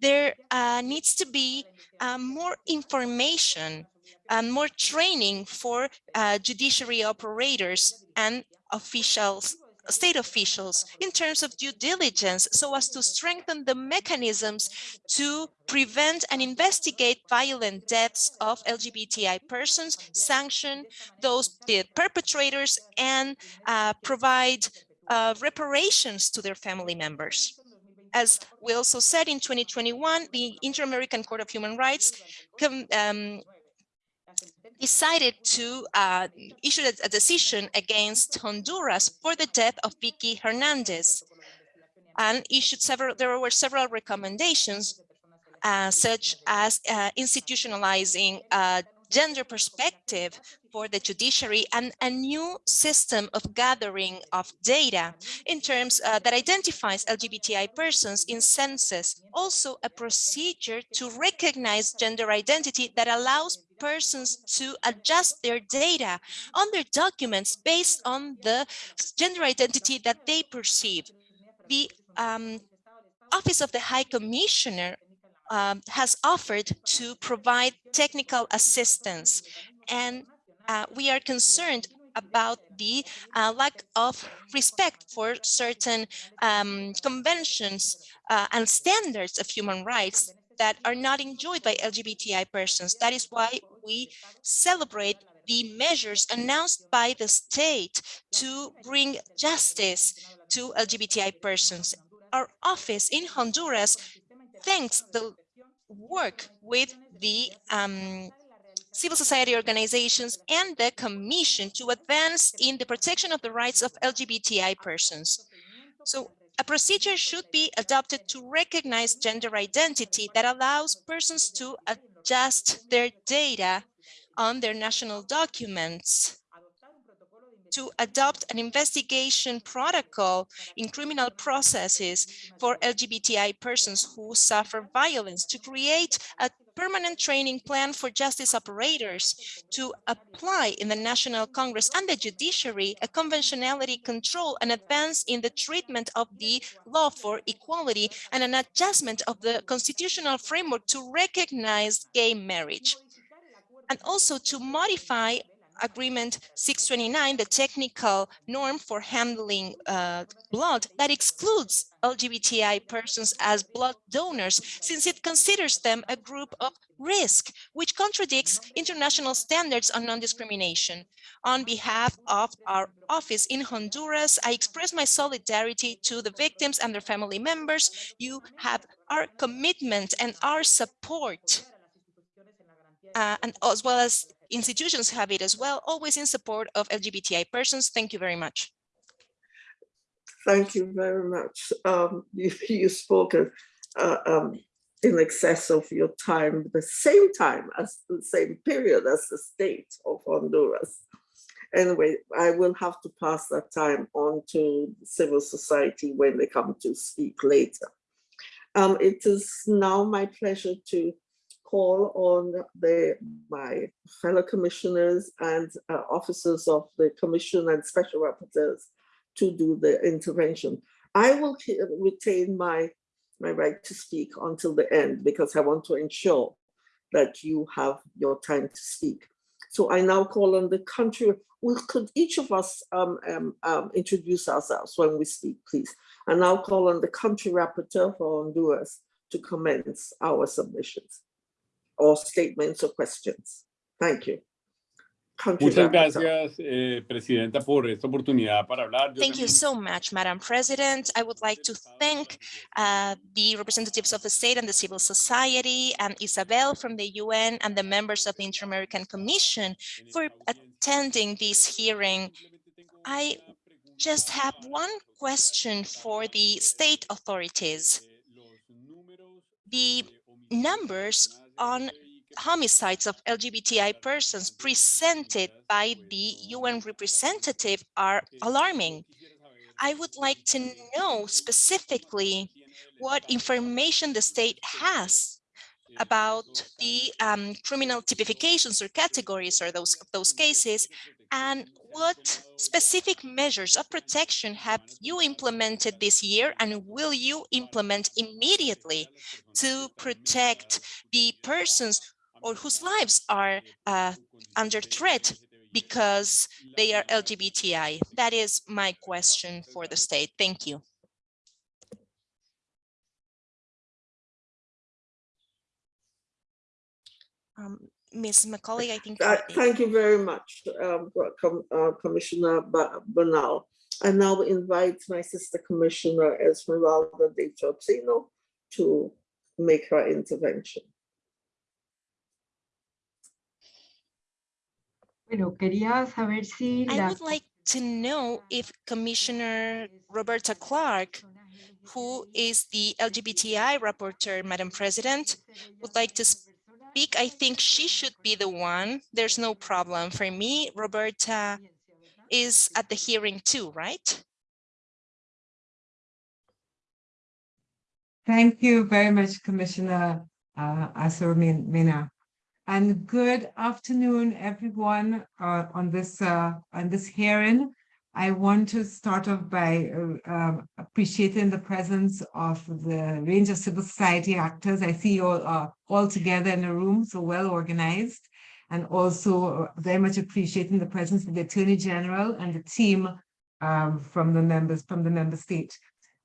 there uh, needs to be uh, more information and more training for uh, judiciary operators and officials, state officials in terms of due diligence so as to strengthen the mechanisms to prevent and investigate violent deaths of LGBTI persons, sanction those the perpetrators and uh, provide uh, reparations to their family members. As we also said in 2021, the Inter-American Court of Human Rights um, decided to uh, issue a, decision against Honduras for the death of Vicky Hernandez and issued several, there were several recommendations uh, such as uh, institutionalizing a gender perspective for the judiciary and a new system of gathering of data in terms uh, that identifies LGBTI persons in census. Also a procedure to recognize gender identity that allows persons to adjust their data on their documents based on the gender identity that they perceive. The um, Office of the High Commissioner um, has offered to provide technical assistance and uh, we are concerned about the uh, lack of respect for certain um, conventions uh, and standards of human rights that are not enjoyed by LGBTI persons. That is why we celebrate the measures announced by the state to bring justice to LGBTI persons. Our office in Honduras thanks the work with the um, civil society organizations and the Commission to advance in the protection of the rights of LGBTI persons. So a procedure should be adopted to recognize gender identity that allows persons to adjust their data on their national documents. To adopt an investigation protocol in criminal processes for LGBTI persons who suffer violence, to create a permanent training plan for justice operators to apply in the National Congress and the judiciary a conventionality control and advance in the treatment of the law for equality and an adjustment of the constitutional framework to recognize gay marriage. And also to modify Agreement 629, the technical norm for handling uh, blood that excludes LGBTI persons as blood donors, since it considers them a group of risk, which contradicts international standards on non-discrimination. On behalf of our office in Honduras, I express my solidarity to the victims and their family members. You have our commitment and our support, uh, and as well as institutions have it as well, always in support of LGBTI persons. Thank you very much. Thank you very much. Um, you, you spoke uh, um, in excess of your time, the same time as the same period as the state of Honduras. Anyway, I will have to pass that time on to civil society when they come to speak later. Um, it is now my pleasure to call on the, my fellow commissioners and uh, officers of the commission and special rapporteurs to do the intervention. I will retain my, my right to speak until the end because I want to ensure that you have your time to speak. So I now call on the country. Well, could each of us um, um, um, introduce ourselves when we speak, please? And now call on the country rapporteur for Honduras to commence our submissions or statements or questions. Thank you. country Muchas gracias, eh, Presidenta, por esta oportunidad para hablar. Yo Thank you so much, Madam President. I would like to thank uh, the representatives of the state and the civil society and Isabel from the UN and the members of the Inter-American Commission for attending this hearing. I just have one question for the state authorities. The numbers on homicides of LGBTI persons presented by the UN representative are alarming. I would like to know specifically what information the state has about the um, criminal typifications or categories or those those cases and what specific measures of protection have you implemented this year and will you implement immediately to protect the persons or whose lives are uh, under threat because they are LGBTI? That is my question for the state. Thank you. Um, Ms. Macaulay, I think. Uh, Thank you very much, um, Com- uh, Commissioner Ba- Bernal. I now invite my sister Commissioner Esmeralda de Troitiño to make her intervention. Bueno, quería saber si I would like to know if Commissioner Roberta Clark, who is the LGBTI rapporteur, Madam President, would like to speak. I think she should be the one. There's no problem. For me, Roberta is at the hearing too, right? Thank you very much, Commissioner uh, Arosemena. And good afternoon, everyone, uh, on this uh, on this hearing. I want to start off by uh, um, appreciating the presence of the range of civil society actors. I see you all are all together in a room, so well organized, and also uh, very much appreciating the presence of the Attorney General and the team um, from the members from the member state.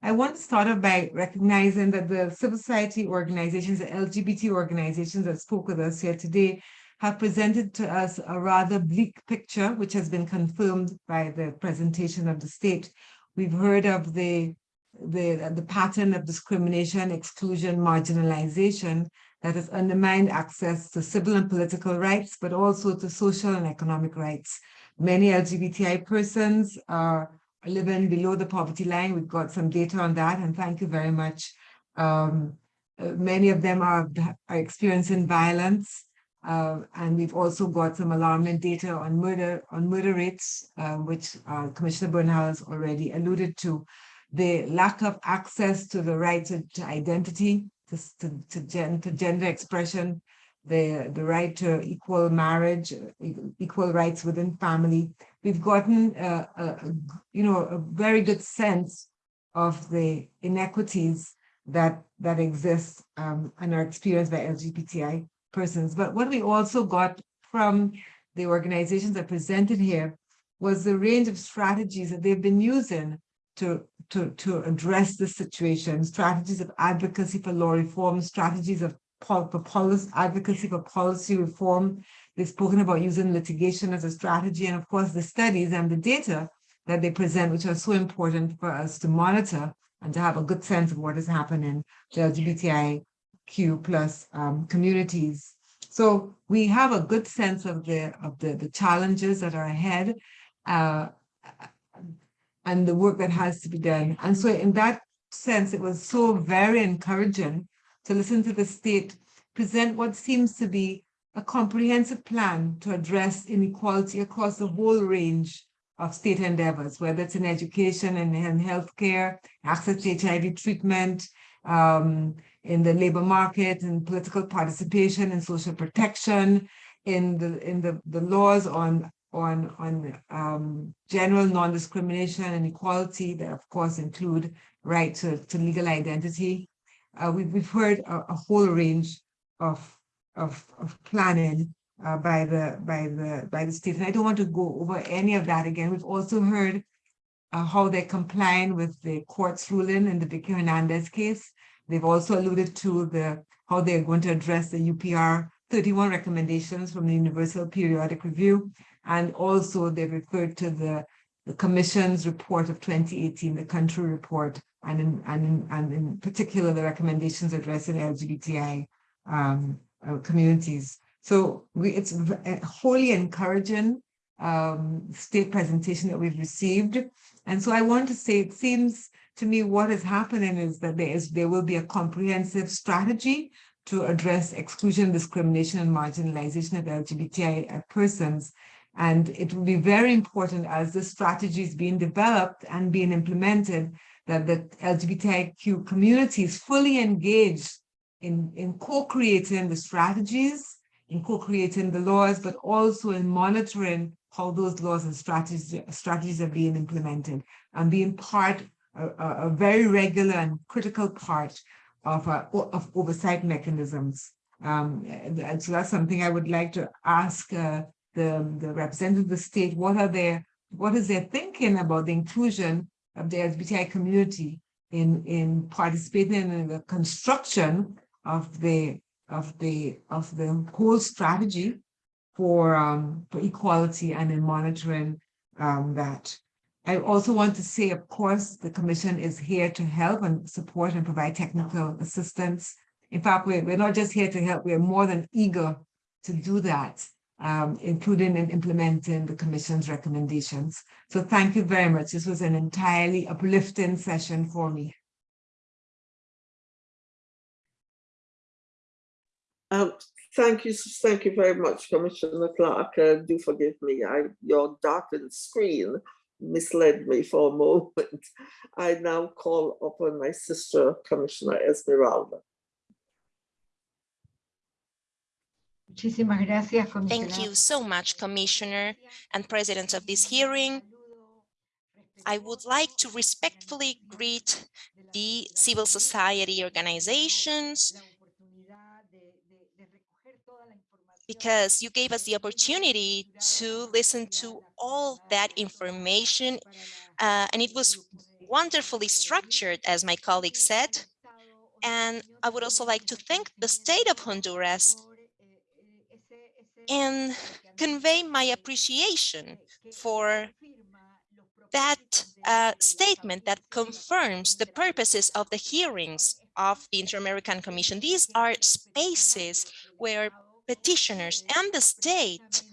I want to start off by recognizing that the civil society organizations, the LGBT organizations that spoke with us here today have presented to us a rather bleak picture, which has been confirmed by the presentation of the state. We've heard of the, the, the pattern of discrimination, exclusion, marginalization that has undermined access to civil and political rights, but also to social and economic rights. Many LGBTI persons are living below the poverty line. We've got some data on that, and thank you very much. Um, uh, many of them are, are experiencing violence, uh, and we've also got some alarming data on murder on murder rates, uh, which uh, Commissioner Bernal has already alluded to. The lack of access to the right to, to identity, to, to, to, gen, to gender expression, the, the right to equal marriage, equal rights within family. We've gotten, a, you know, a very good sense of the inequities that that exist um, and are experienced by LGBTI persons. But what we also got from the organizations that presented here was the range of strategies that they've been using to, to, to address the situation, strategies of advocacy for law reform, strategies of pol for policy, advocacy for policy reform. They've spoken about using litigation as a strategy, and of course, the studies and the data that they present, which are so important for us to monitor and to have a good sense of what is happening to LGBTIQ plus um, communities. So we have a good sense of the of the, the challenges that are ahead uh, and the work that has to be done. And so in that sense, it was so very encouraging to listen to the state present what seems to be a comprehensive plan to address inequality across the whole range of state endeavors, whether it's in education and in healthcare, access to HIV treatment, um, in the labor market, and political participation and social protection, in the in the, the laws on on on um, general non-discrimination and equality that of course include right to, to legal identity. Uh, we've, we've heard a, a whole range of, of, of planning uh, by the by the by the state. And I don't want to go over any of that again. We've also heard uh, how they're complying with the court's ruling in the Vicky Hernandez case. They've also alluded to the how they're going to address the UPR 31 recommendations from the Universal Periodic Review, and also they've referred to the, the Commission's report of 2018, the country report, and in, and in, and in particular, the recommendations addressing LGBTI um, uh, communities. So we, it's a wholly encouraging um, state presentation that we've received. And so I want to say, it seems to me what is happening is that there is there will be a comprehensive strategy to address exclusion, discrimination, and marginalization of LGBTI persons. And it will be very important as the strategy is being developed and being implemented that the LGBTIQ community is fully engaged in, in co-creating the strategies, in co-creating the laws, but also in monitoring how those laws and strategies, strategies are being implemented and being part, a, a very regular and critical part of, uh, of oversight mechanisms. Um, and so that's something I would like to ask uh, the, the representative of the state, what are their, what is their thinking about the inclusion of the LGBTI community in, in participating in the construction of the, of the, of the whole strategy for, um, for equality and in monitoring um, that. I also want to say, of course, the Commission is here to help and support and provide technical assistance. In fact, we're, we're not just here to help, we're more than eager to do that, um, including in implementing the Commission's recommendations. So thank you very much. This was an entirely uplifting session for me. Um, thank you, thank you very much, Commissioner Clarke. Uh, do forgive me, I your darkened screen misled me for a moment. I now call upon my sister, Commissioner Esmeralda. Thank you so much, Commissioner and President of this hearing. I would like to respectfully greet the civil society organizations because you gave us the opportunity to listen to all that information uh, and it was wonderfully structured, as my colleague said. And I would also like to thank the state of Honduras and convey my appreciation for that uh, statement that confirms the purposes of the hearings of the Inter-American Commission. These are spaces where petitioners and the state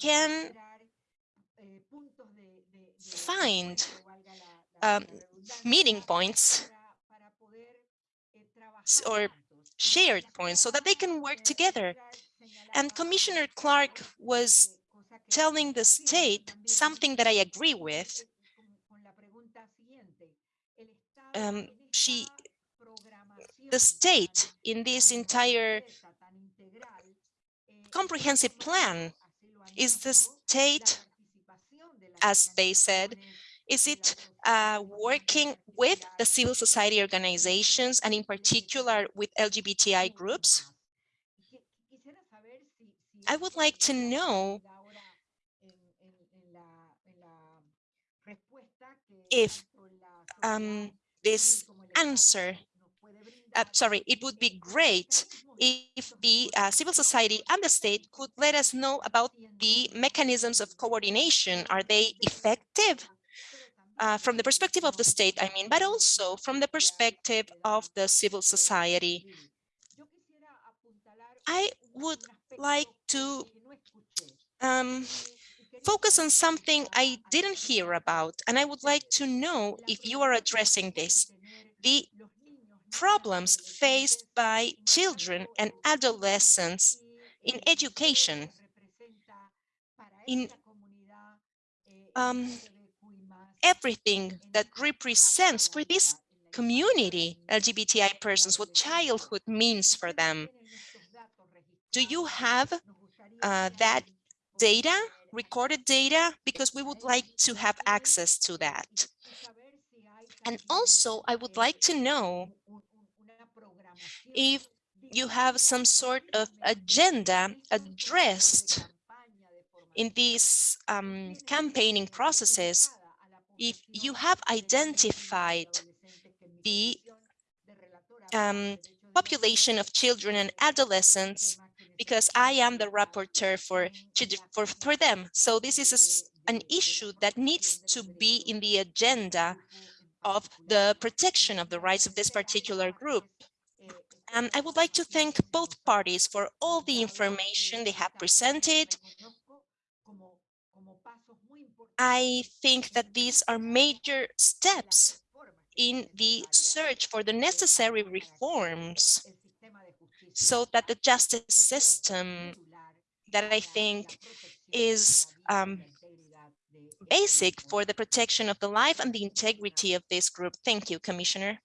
can find um, meeting points or shared points so that they can work together. And Commissioner Clarke was telling the state something that I agree with. Um, she, the state in this entire comprehensive plan is the state, as they said, is it uh, working with the civil society organizations and in particular with LGBTI groups? I would like to know if um, this answer, uh, sorry, it would be great if the uh, civil society and the state could let us know about the mechanisms of coordination. Are they effective? Uh, from the perspective of the state, I mean, but also from the perspective of the civil society. I would like to um, focus on something I didn't hear about, and I would like to know if you are addressing this, the problems faced by children and adolescents in education, in um, everything that represents for this community, LGBTI persons, what childhood means for them. Do you have uh, that data, recorded data? Because we would like to have access to that. And also, I would like to know if you have some sort of agenda addressed in these um, campaigning processes, if you have identified the um, population of children and adolescents because I am the rapporteur for, for, for them. So this is a, an issue that needs to be in the agenda of the protection of the rights of this particular group. And I would like to thank both parties for all the information they have presented. I think that these are major steps in the search for the necessary reforms so that the justice system that I think is um, basic for the protection of the life and the integrity of this group. Thank you, Commissioner.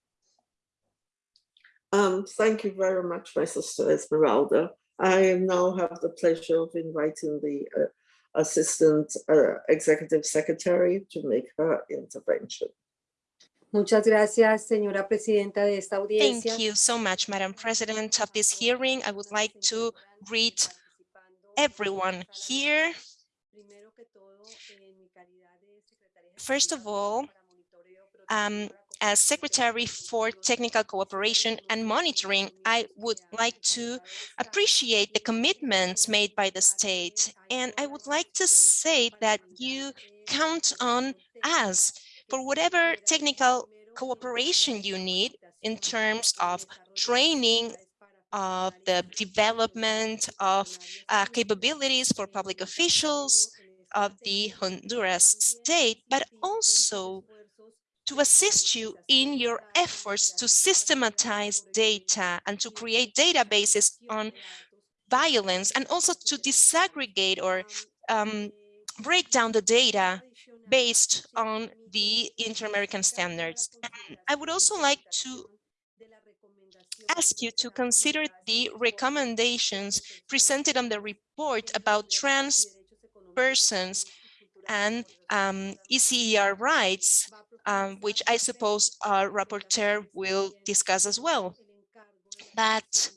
Um, thank you very much, my sister Esmeralda. I now have the pleasure of inviting the uh, Assistant uh, Executive Secretary to make her intervention. Muchas gracias, señora presidenta de esta audiencia. Thank you so much, Madam President of this hearing. I would like to greet everyone here. First of all, um, as Secretary for Technical Cooperation and Monitoring, I would like to appreciate the commitments made by the state. And I would like to say that you count on us for whatever technical cooperation you need in terms of training of the development of uh, capabilities for public officials of the Honduras state, but also to assist you in your efforts to systematize data and to create databases on violence and also to disaggregate or um, break down the data based on the inter-American standards. And I would also like to ask you to consider the recommendations presented on the report about trans persons and um, ESCER rights, um, which I suppose our rapporteur will discuss as well. But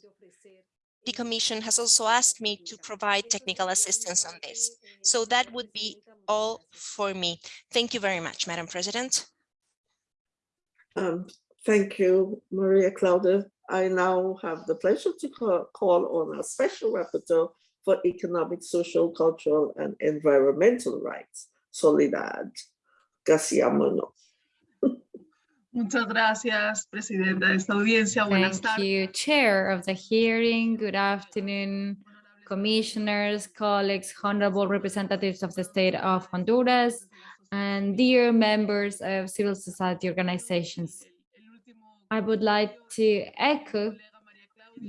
the Commission has also asked me to provide technical assistance on this. So that would be all for me. Thank you very much, Madam President. Um, thank you, Maria Claudia. I now have the pleasure to call, on our special rapporteur for economic, social, cultural, and environmental rights, Soledad Garcia Muñoz. Muchas gracias, Presidenta de esta audiencia. Buenas Thank you, Chair of the hearing. Good afternoon, commissioners, colleagues, honorable representatives of the state of Honduras, and dear members of civil society organizations. I would like to echo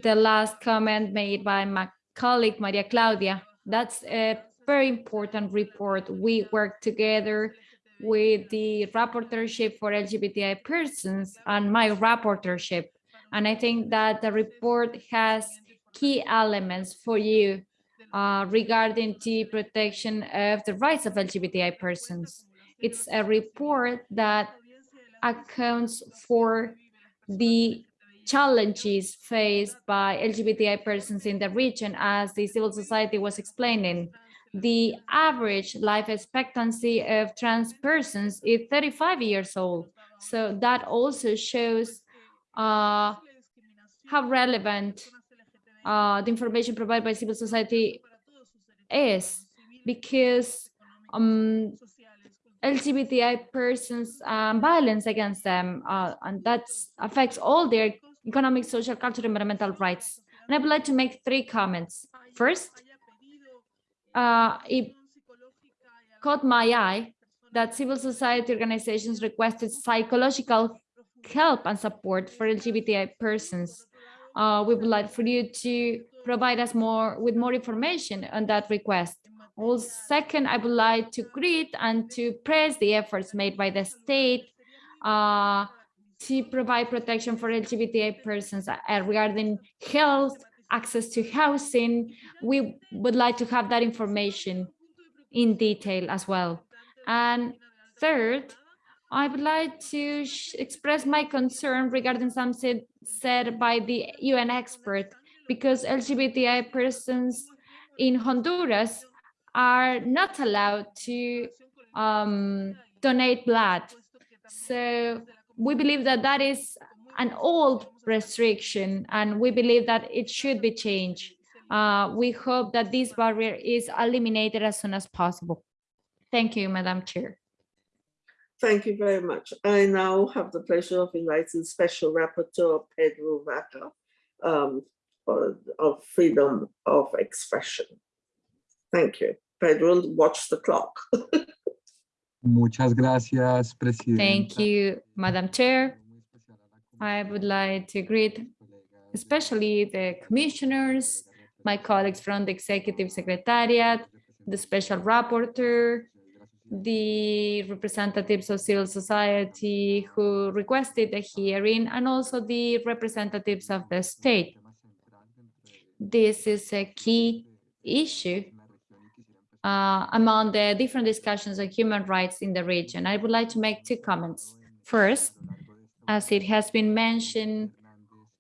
the last comment made by my colleague Maria Claudia. That's a very important report. We work together with the rapporteurship for LGBTI persons and my rapporteurship. And I think that the report has key elements for you uh, regarding the protection of the rights of LGBTI persons. It's a report that accounts for the challenges faced by LGBTI persons in the region as the civil society was explaining the average life expectancy of trans persons is 35 years old. So that also shows uh, how relevant uh, the information provided by civil society is because um, LGBTI persons um, violence against them uh, and that affects all their economic, social, cultural, environmental rights. And I would like to make three comments. First, uh, it caught my eye that civil society organizations requested psychological help and support for LGBTI persons. Uh, we would like for you to provide us more with more information on that request. Well, second, I would like to greet and to praise the efforts made by the state uh, to provide protection for LGBTI persons uh, regarding health, access to housing. We would like to have that information in detail as well. And third, I would like to express my concern regarding something said by the UN expert, because LGBTI persons in Honduras are not allowed to um, donate blood. So we believe that that is an old restriction and we believe that it should be changed. uh, we hope that this barrier is eliminated as soon as possible. Thank you, Madam Chair. Thank you very much. I now have the pleasure of inviting Special Rapporteur Pedro Vaca um, of freedom of expression. Thank you. Pedro, watch the clock. Muchas gracias, Presidenta. Thank you, Madam Chair. I would like to greet especially the commissioners, my colleagues from the Executive Secretariat, the Special Rapporteur, the representatives of civil society who requested the hearing, and also the representatives of the state. This is a key issue uh, among the different discussions on human rights in the region. I would like to make two comments. First, as it has been mentioned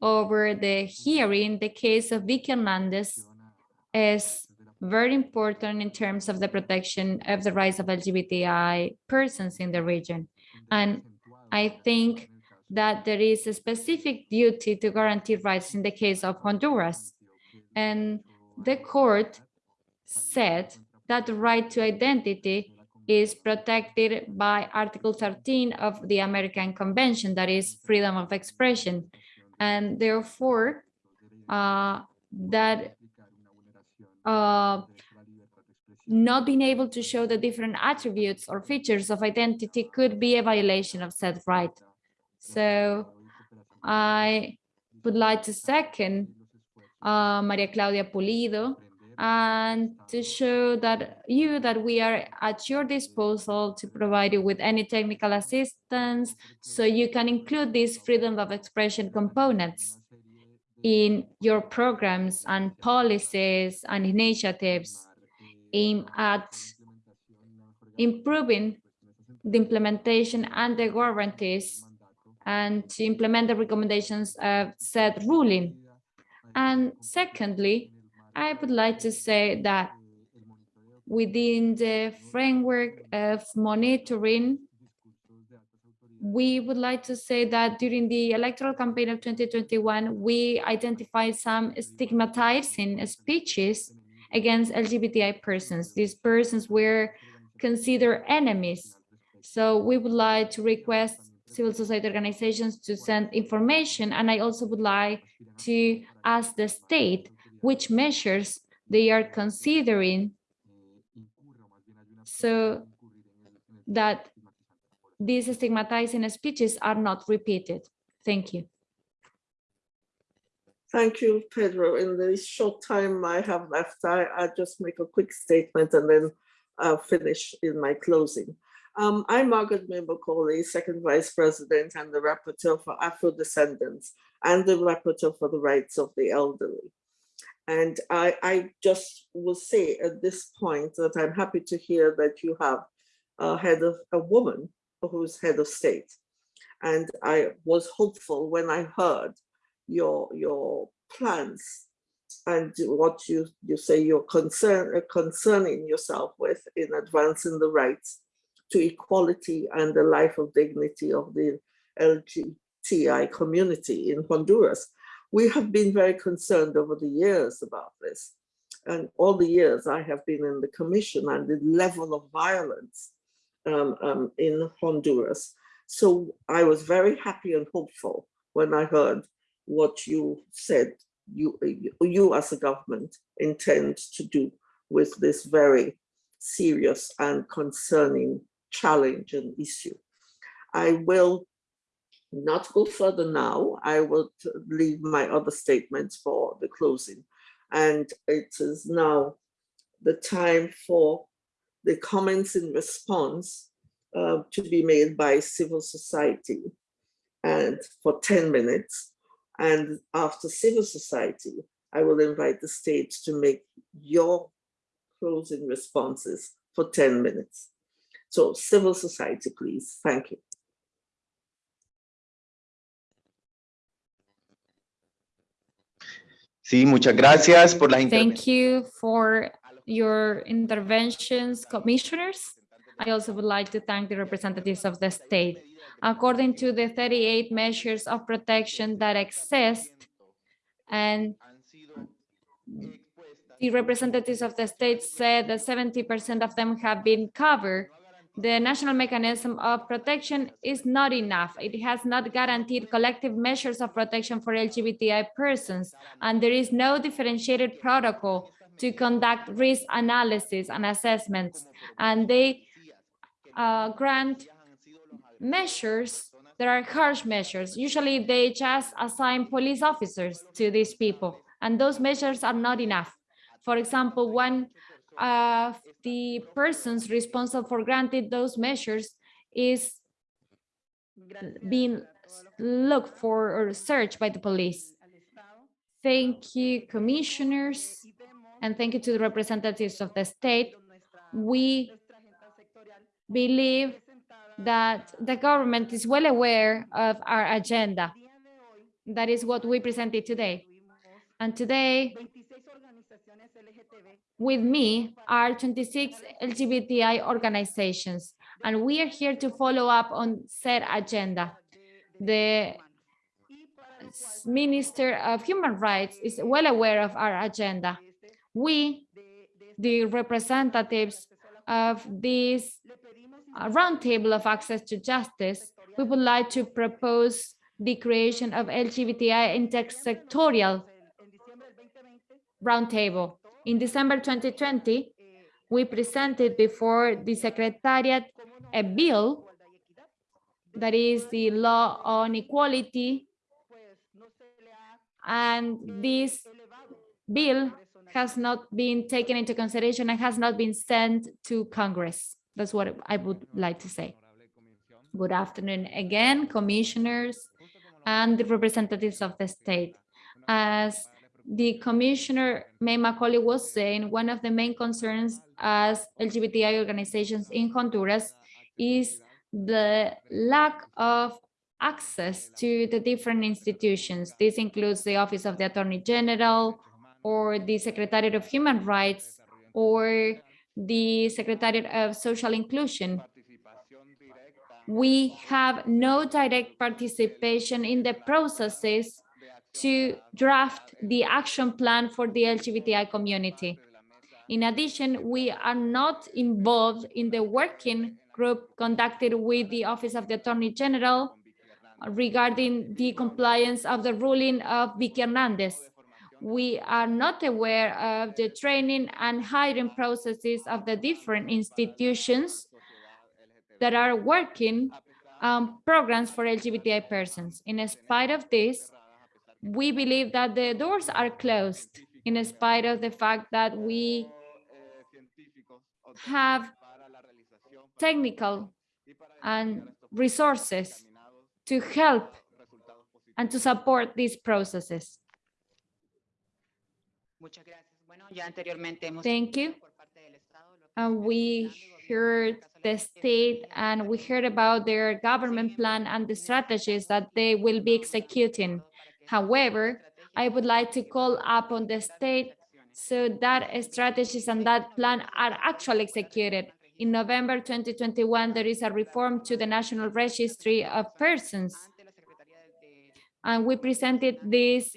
over the hearing, the case of Vicky Hernandez is very important in terms of the protection of the rights of LGBTI persons in the region. And I think that there is a specific duty to guarantee rights in the case of Honduras. And the court said that the right to identity is protected by Article 13 of the American Convention, that is freedom of expression. And therefore, uh, that uh, not being able to show the different attributes or features of identity could be a violation of said right. So I would like to second uh, Maria Claudia Pulido and to show that you that we are at your disposal to provide you with any technical assistance so you can include these freedom of expression components in your programs and policies and initiatives aimed at improving the implementation and the guarantees and to implement the recommendations of said ruling. And secondly, I would like to say that within the framework of monitoring, we would like to say that during the electoral campaign of 2021, we identified some stigmatizing speeches against LGBTI persons. These persons were considered enemies. So we would like to request civil society organizations to send information. And I also would like to ask the state which measures they are considering so that these stigmatizing speeches are not repeated. Thank you. Thank you, Pedro. In the short time I have left, I, I just make a quick statement and then I'll finish in my closing. Um, I'm Margaret Macaulay, Second Vice President and the Rapporteur for Afro-Descendants and the Rapporteur for the Rights of the Elderly. And I, I just will say at this point that I'm happy to hear that you have a head of a woman who's head of state. And I was hopeful when I heard your, your plans and what you, you say you're concern, uh, concerning yourself with in advancing the rights to equality and the life of dignity of the LGBTI community in Honduras. We have been very concerned over the years about this. And all the years I have been in the commission and the level of violence um, um, in Honduras. So I was very happy and hopeful when I heard what you said you, you as a government intend to do with this very serious and concerning challenge and issue. I will not go further now. I will leave my other statements for the closing. And it is now the time for the comments in response uh, to be made by civil society and for 10 minutes. And after civil society, I will invite the state to make your closing responses for 10 minutes. So civil society, please. Thank you. Sí, muchas gracias por las Thank you for your interventions, commissioners. I also would like to thank the representatives of the state. According to the 38 measures of protection that exist and the representatives of the state said that 70% of them have been covered. The national mechanism of protection is not enough. It has not guaranteed collective measures of protection for LGBTI persons, and there is no differentiated protocol to conduct risk analysis and assessments. And they uh, grant measures that are harsh measures. Usually they just assign police officers to these people, and those measures are not enough. For example, one of the persons responsible for granting those measures is being looked for or searched by the police. Thank you, commissioners, and thank you to the representatives of the state. We believe that the government is well aware of our agenda. That is what we presented today. And today, with me are 26 LGBTI organizations, and we are here to follow up on said agenda. The Minister of Human Rights is well aware of our agenda. We, the representatives of this roundtable of access to justice, we would like to propose the creation of LGBTI intersectorial roundtable. In December 2020, we presented before the Secretariat a bill that is the law on equality. And this bill has not been taken into consideration and has not been sent to Congress. That's what I would like to say. Good afternoon again, commissioners and the representatives of the state. As the commissioner May Macaulay was saying, one of the main concerns as LGBTI organizations in Honduras is the lack of access to the different institutions. This includes the Office of the Attorney General or the Secretariat of Human Rights or the Secretariat of Social Inclusion. We have no direct participation in the processes to draft the action plan for the LGBTI community. In addition, we are not involved in the working group conducted with the Office of the Attorney General regarding the compliance of the ruling of Vicky Hernandez. We are not aware of the training and hiring processes of the different institutions that are working on programs for LGBTI persons. In spite of this, we believe that the doors are closed in spite of the fact that we have technical and resources to help and to support these processes. Thank you. And we heard the state and we heard about their government plan and the strategies that they will be executing. However, I would like to call upon the state so that strategies and that plan are actually executed. In November 2021, there is a reform to the National Registry of Persons. And we presented this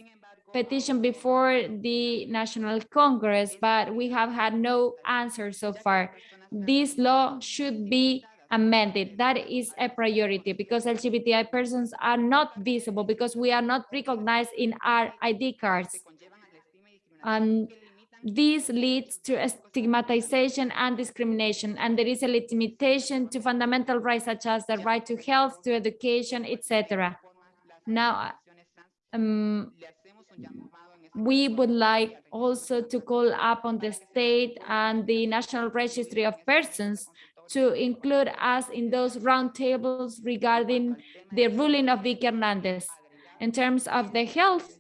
petition before the National Congress, but we have had no answer so far. This law should be amended. That is a priority because LGBTI persons are not visible because we are not recognized in our ID cards. And this leads to stigmatization and discrimination, and there is a limitation to fundamental rights such as the right to health, to education, etc. Now, um, we would like also to call upon the state and the National Registry of Persons to include us in those roundtables regarding the ruling of Vicky Hernandez. In terms of the health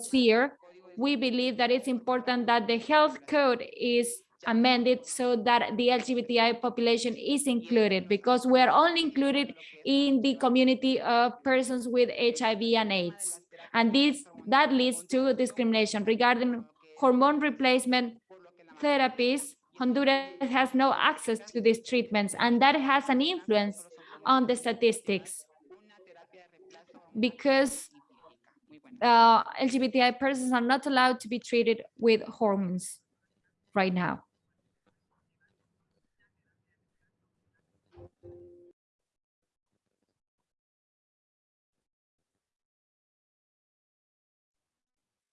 sphere, we believe that it's important that the health code is amended so that the LGBTI population is included because we're only included in the community of persons with HIV and AIDS. And this that leads to discrimination regarding hormone replacement therapies Honduras has no access to these treatments, and that has an influence on the statistics because uh, LGBTI persons are not allowed to be treated with hormones right now.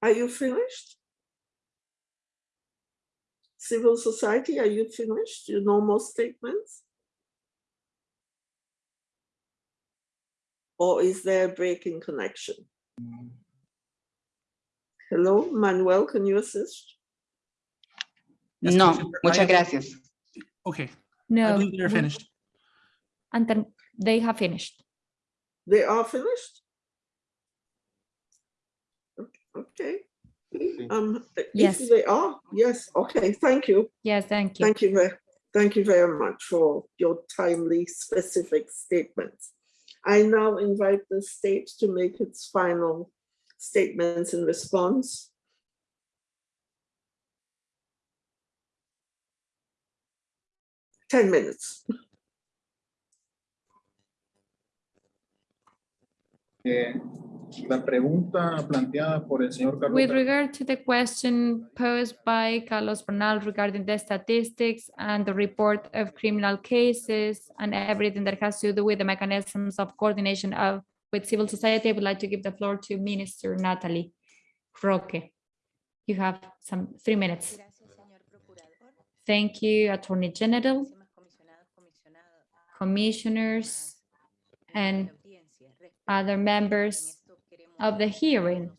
Are you finished? Civil society, are you finished? Your normal statements? Or is there a break in connection? Hello, Manuel, can you assist? No, muchas gracias. Okay, I No, believe they're finished. and then they have finished. They are finished? Okay. Um, Yes. if they are, yes, okay, thank you. Yes, thank you. Thank you very, thank you very much for your timely, specific statements. I now invite the state to make its final statements in response. Ten minutes. Eh, la pregunta planteada por el señor Carlos With regard to the question posed by Carlos Bernal regarding the statistics and the report of criminal cases and everything that has to do with the mechanisms of coordination of with civil society, I would like to give the floor to Minister Natalie Roque. You have some three minutes. Thank you, Attorney General, commissioners, and other members of the hearing.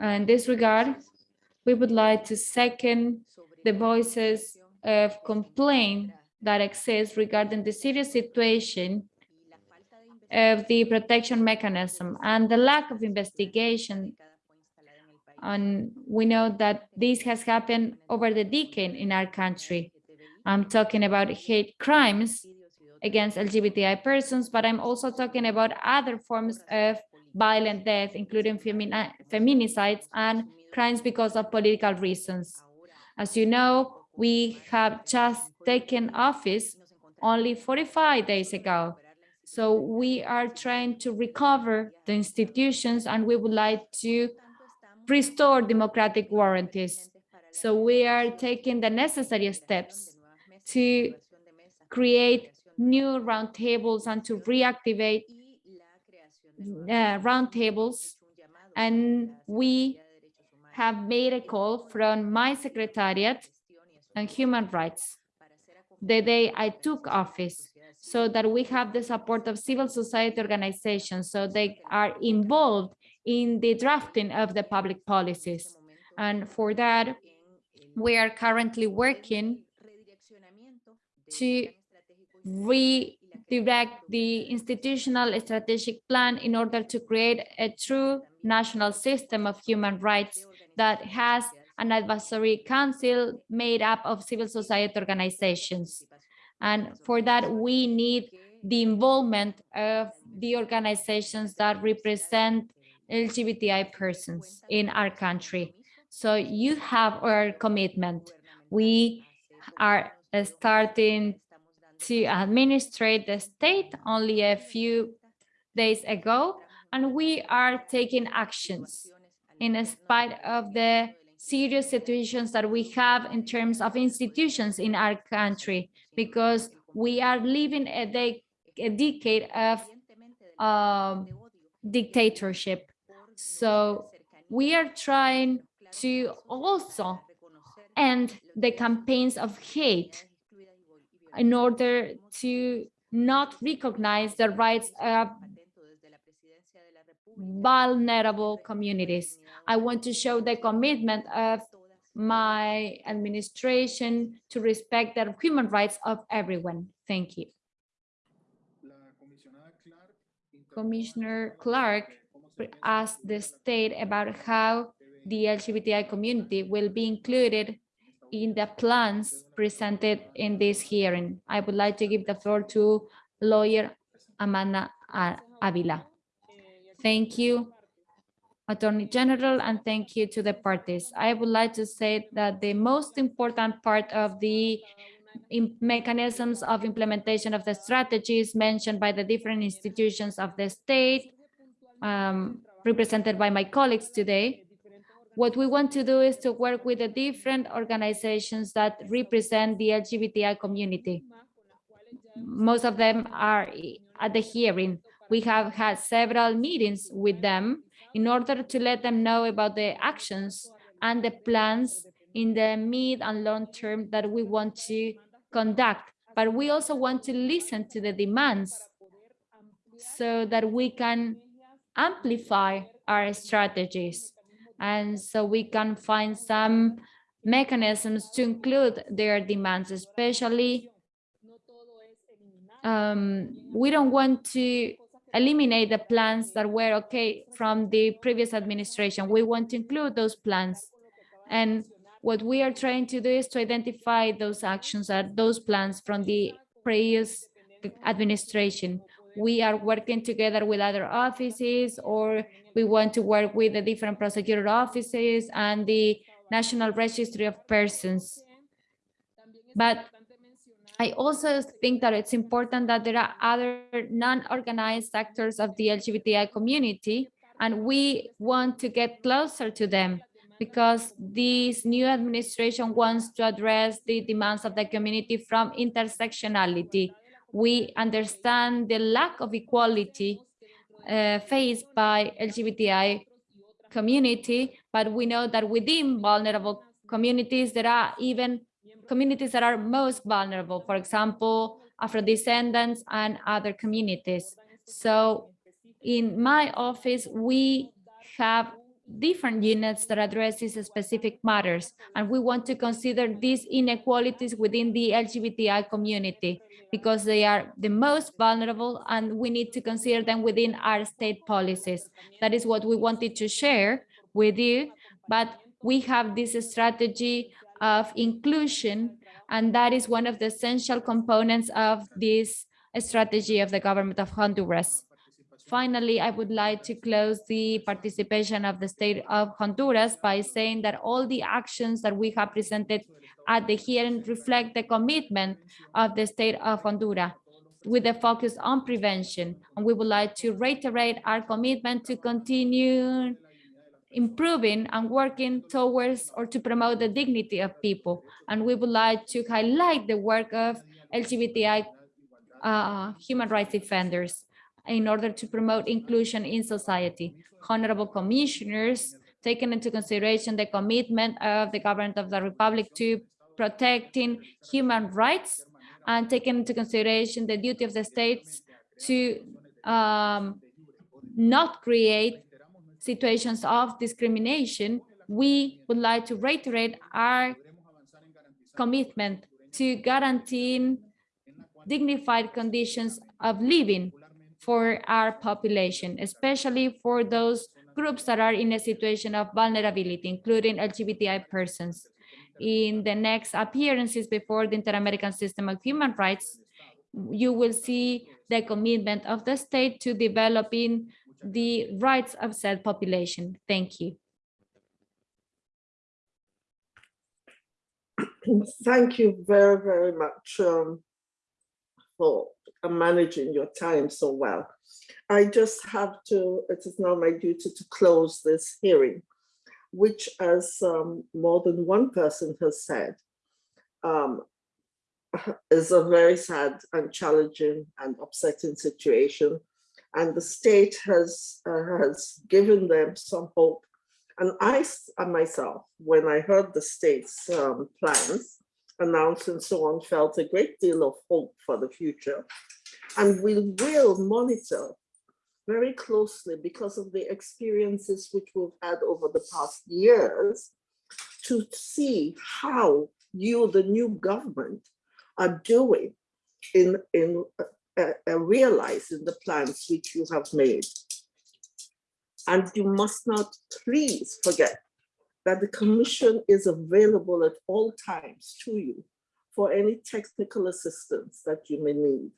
In this regard, we would like to second the voices of complaint that exist regarding the serious situation of the protection mechanism and the lack of investigation. And we know that this has happened over the decade in our country. I'm talking about hate crimes against LGBTI persons, but I'm also talking about other forms of violent death, including femini feminicides and crimes because of political reasons. As you know, we have just taken office only 45 days ago. So we are trying to recover the institutions and we would like to restore democratic warranties. So we are taking the necessary steps to create new roundtables and to reactivate uh, roundtables. And we have made a call from my secretariat on human rights the day I took office so that we have the support of civil society organizations so they are involved in the drafting of the public policies. And for that, we are currently working to redirect the institutional strategic plan in order to create a true national system of human rights that has an advisory council made up of civil society organizations. And for that, we need the involvement of the organizations that represent LGBTI persons in our country. So you have our commitment. We are starting to administrate the state only a few days ago, and we are taking actions in spite of the serious situations that we have in terms of institutions in our country, because we are living a, de a decade of um, dictatorship. So we are trying to also end the campaigns of hate in order to not recognize the rights of vulnerable communities. I want to show the commitment of my administration to respect the human rights of everyone. Thank you. Commissioner Clarke asked the state about how the LGBTI community will be included in the plans presented in this hearing. I would like to give the floor to lawyer Amanda Avila. Thank you, Attorney General, and thank you to the parties. I would like to say that the most important part of the mechanisms of implementation of the strategies mentioned by the different institutions of the state um, represented by my colleagues today. What we want to do is to work with the different organizations that represent the LGBTI community. Most of them are at the hearing. We have had several meetings with them in order to let them know about the actions and the plans in the mid and long term that we want to conduct. But we also want to listen to the demands so that we can amplify our strategies. And so we can find some mechanisms to include their demands, especially um, we don't want to eliminate the plans that were okay from the previous administration. We want to include those plans. And what we are trying to do is to identify those actions or those plans from the previous administration. We are working together with other offices or we want to work with the different prosecutor offices and the National Registry of Persons. But I also think that it's important that there are other non-organized sectors of the LGBTI community, and we want to get closer to them because this new administration wants to address the demands of the community from intersectionality. We understand the lack of equality uh, faced by LGBTI community, but we know that within vulnerable communities, there are even communities that are most vulnerable, for example, Afro-descendants and other communities. So in my office, we have different units that addresses specific matters, and we want to consider these inequalities within the LGBTI community because they are the most vulnerable and we need to consider them within our state policies. That is what we wanted to share with you, but we have this strategy of inclusion, and that is one of the essential components of this strategy of the government of Honduras. Finally, I would like to close the participation of the state of Honduras by saying that all the actions that we have presented at the hearing reflect the commitment of the state of Honduras with a focus on prevention. And we would like to reiterate our commitment to continue improving and working towards or to promote the dignity of people. And we would like to highlight the work of LGBTI uh, human rights defenders in order to promote inclusion in society. Honorable commissioners, taking into consideration the commitment of the government of the Republic to protecting human rights and taking into consideration the duty of the states to um, not create situations of discrimination, we would like to reiterate our commitment to guaranteeing dignified conditions of living for our population, especially for those groups that are in a situation of vulnerability, including LGBTI persons. In the next appearances before the Inter-American System of Human Rights, you will see the commitment of the state to developing the rights of said population. Thank you. Thank you very, very much um, for managing your time so well. I just have to, it is now my duty to close this hearing, which as um, more than one person has said, um, is a very sad and challenging and upsetting situation and the state has uh, has given them some hope. And I and myself, when I heard the state's um, plans announced and so on, felt a great deal of hope for the future. And we will monitor very closely because of the experiences which we've had over the past years to see how you, the new government, are doing in, in uh, uh, realizing the plans which you have made. And you must not please forget that the commission is available at all times to you for any technical assistance that you may need.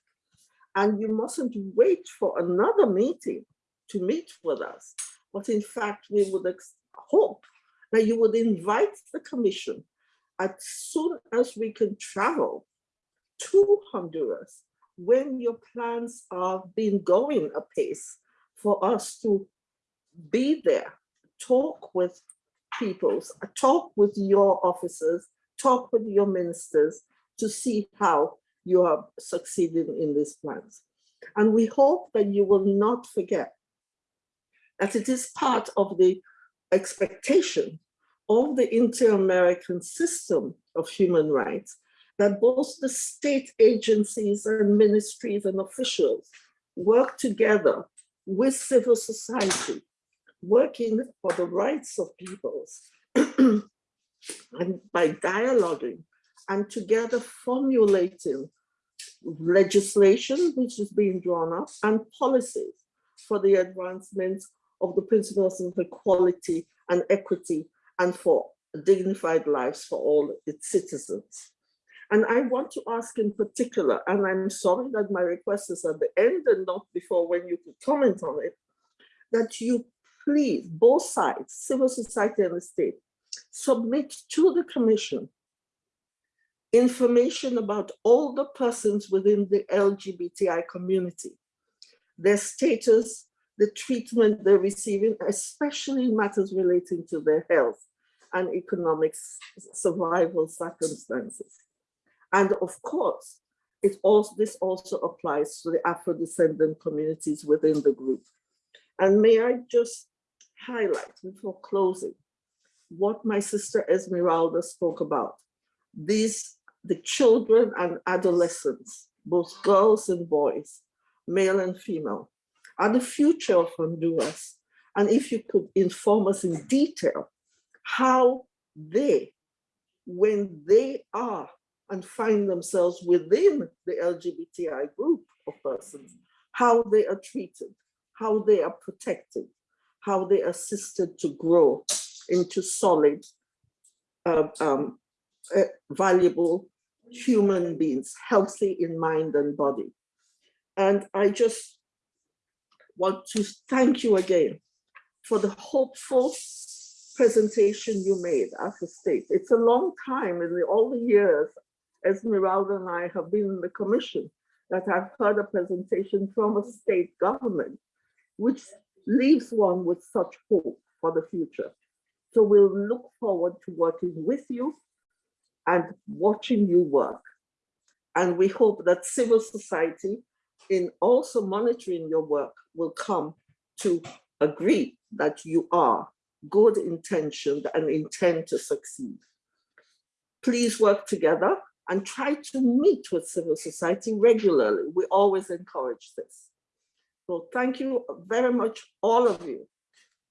And you mustn't wait for another meeting to meet with us. But in fact, we would hope that you would invite the commission as soon as we can travel to Honduras when your plans are been going apace for us to be there, talk with peoples, talk with your officers, talk with your ministers to see how you are succeeding in these plans. And we hope that you will not forget that it is part of the expectation of the inter-American system of human rights that both the state agencies and ministries and officials work together with civil society, working for the rights of peoples and by dialoguing and together formulating legislation which is being drawn up and policies for the advancement of the principles of equality and equity and for dignified lives for all its citizens. And I want to ask in particular, and I'm sorry that my request is at the end and not before when you could comment on it, that you please, both sides, civil society and the state, submit to the commission information about all the persons within the LGBTI community, their status, the treatment they're receiving, especially matters relating to their health and economic survival circumstances. And of course, it also, this also applies to the Afro-descendant communities within the group. And may I just highlight before closing what my sister Esmeralda spoke about. These, the children and adolescents, both girls and boys, male and female, are the future of Honduras. And if you could inform us in detail how they, when they are and find themselves within the LGBTI group of persons, how they are treated, how they are protected, how they assisted to grow into solid, uh, um, uh, valuable human beings, healthy in mind and body. And I just want to thank you again for the hopeful presentation you made as a state. It's a long time in the, all the years Esmeralda and I have been in the commission that I've heard a presentation from a state government, which leaves one with such hope for the future. So we'll look forward to working with you and watching you work. And we hope that civil society in also monitoring your work will come to agree that you are good intentioned and intend to succeed. Please work together and try to meet with civil society regularly. We always encourage this. So thank you very much, all of you,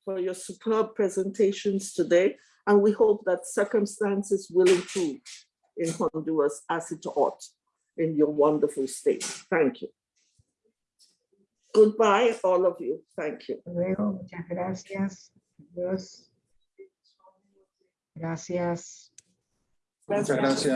for your superb presentations today. And we hope that circumstances will improve in Honduras as it ought in your wonderful state. Thank you. Goodbye, all of you. Thank you. Luego, muchas gracias. Adiós. Gracias. Muchas gracias.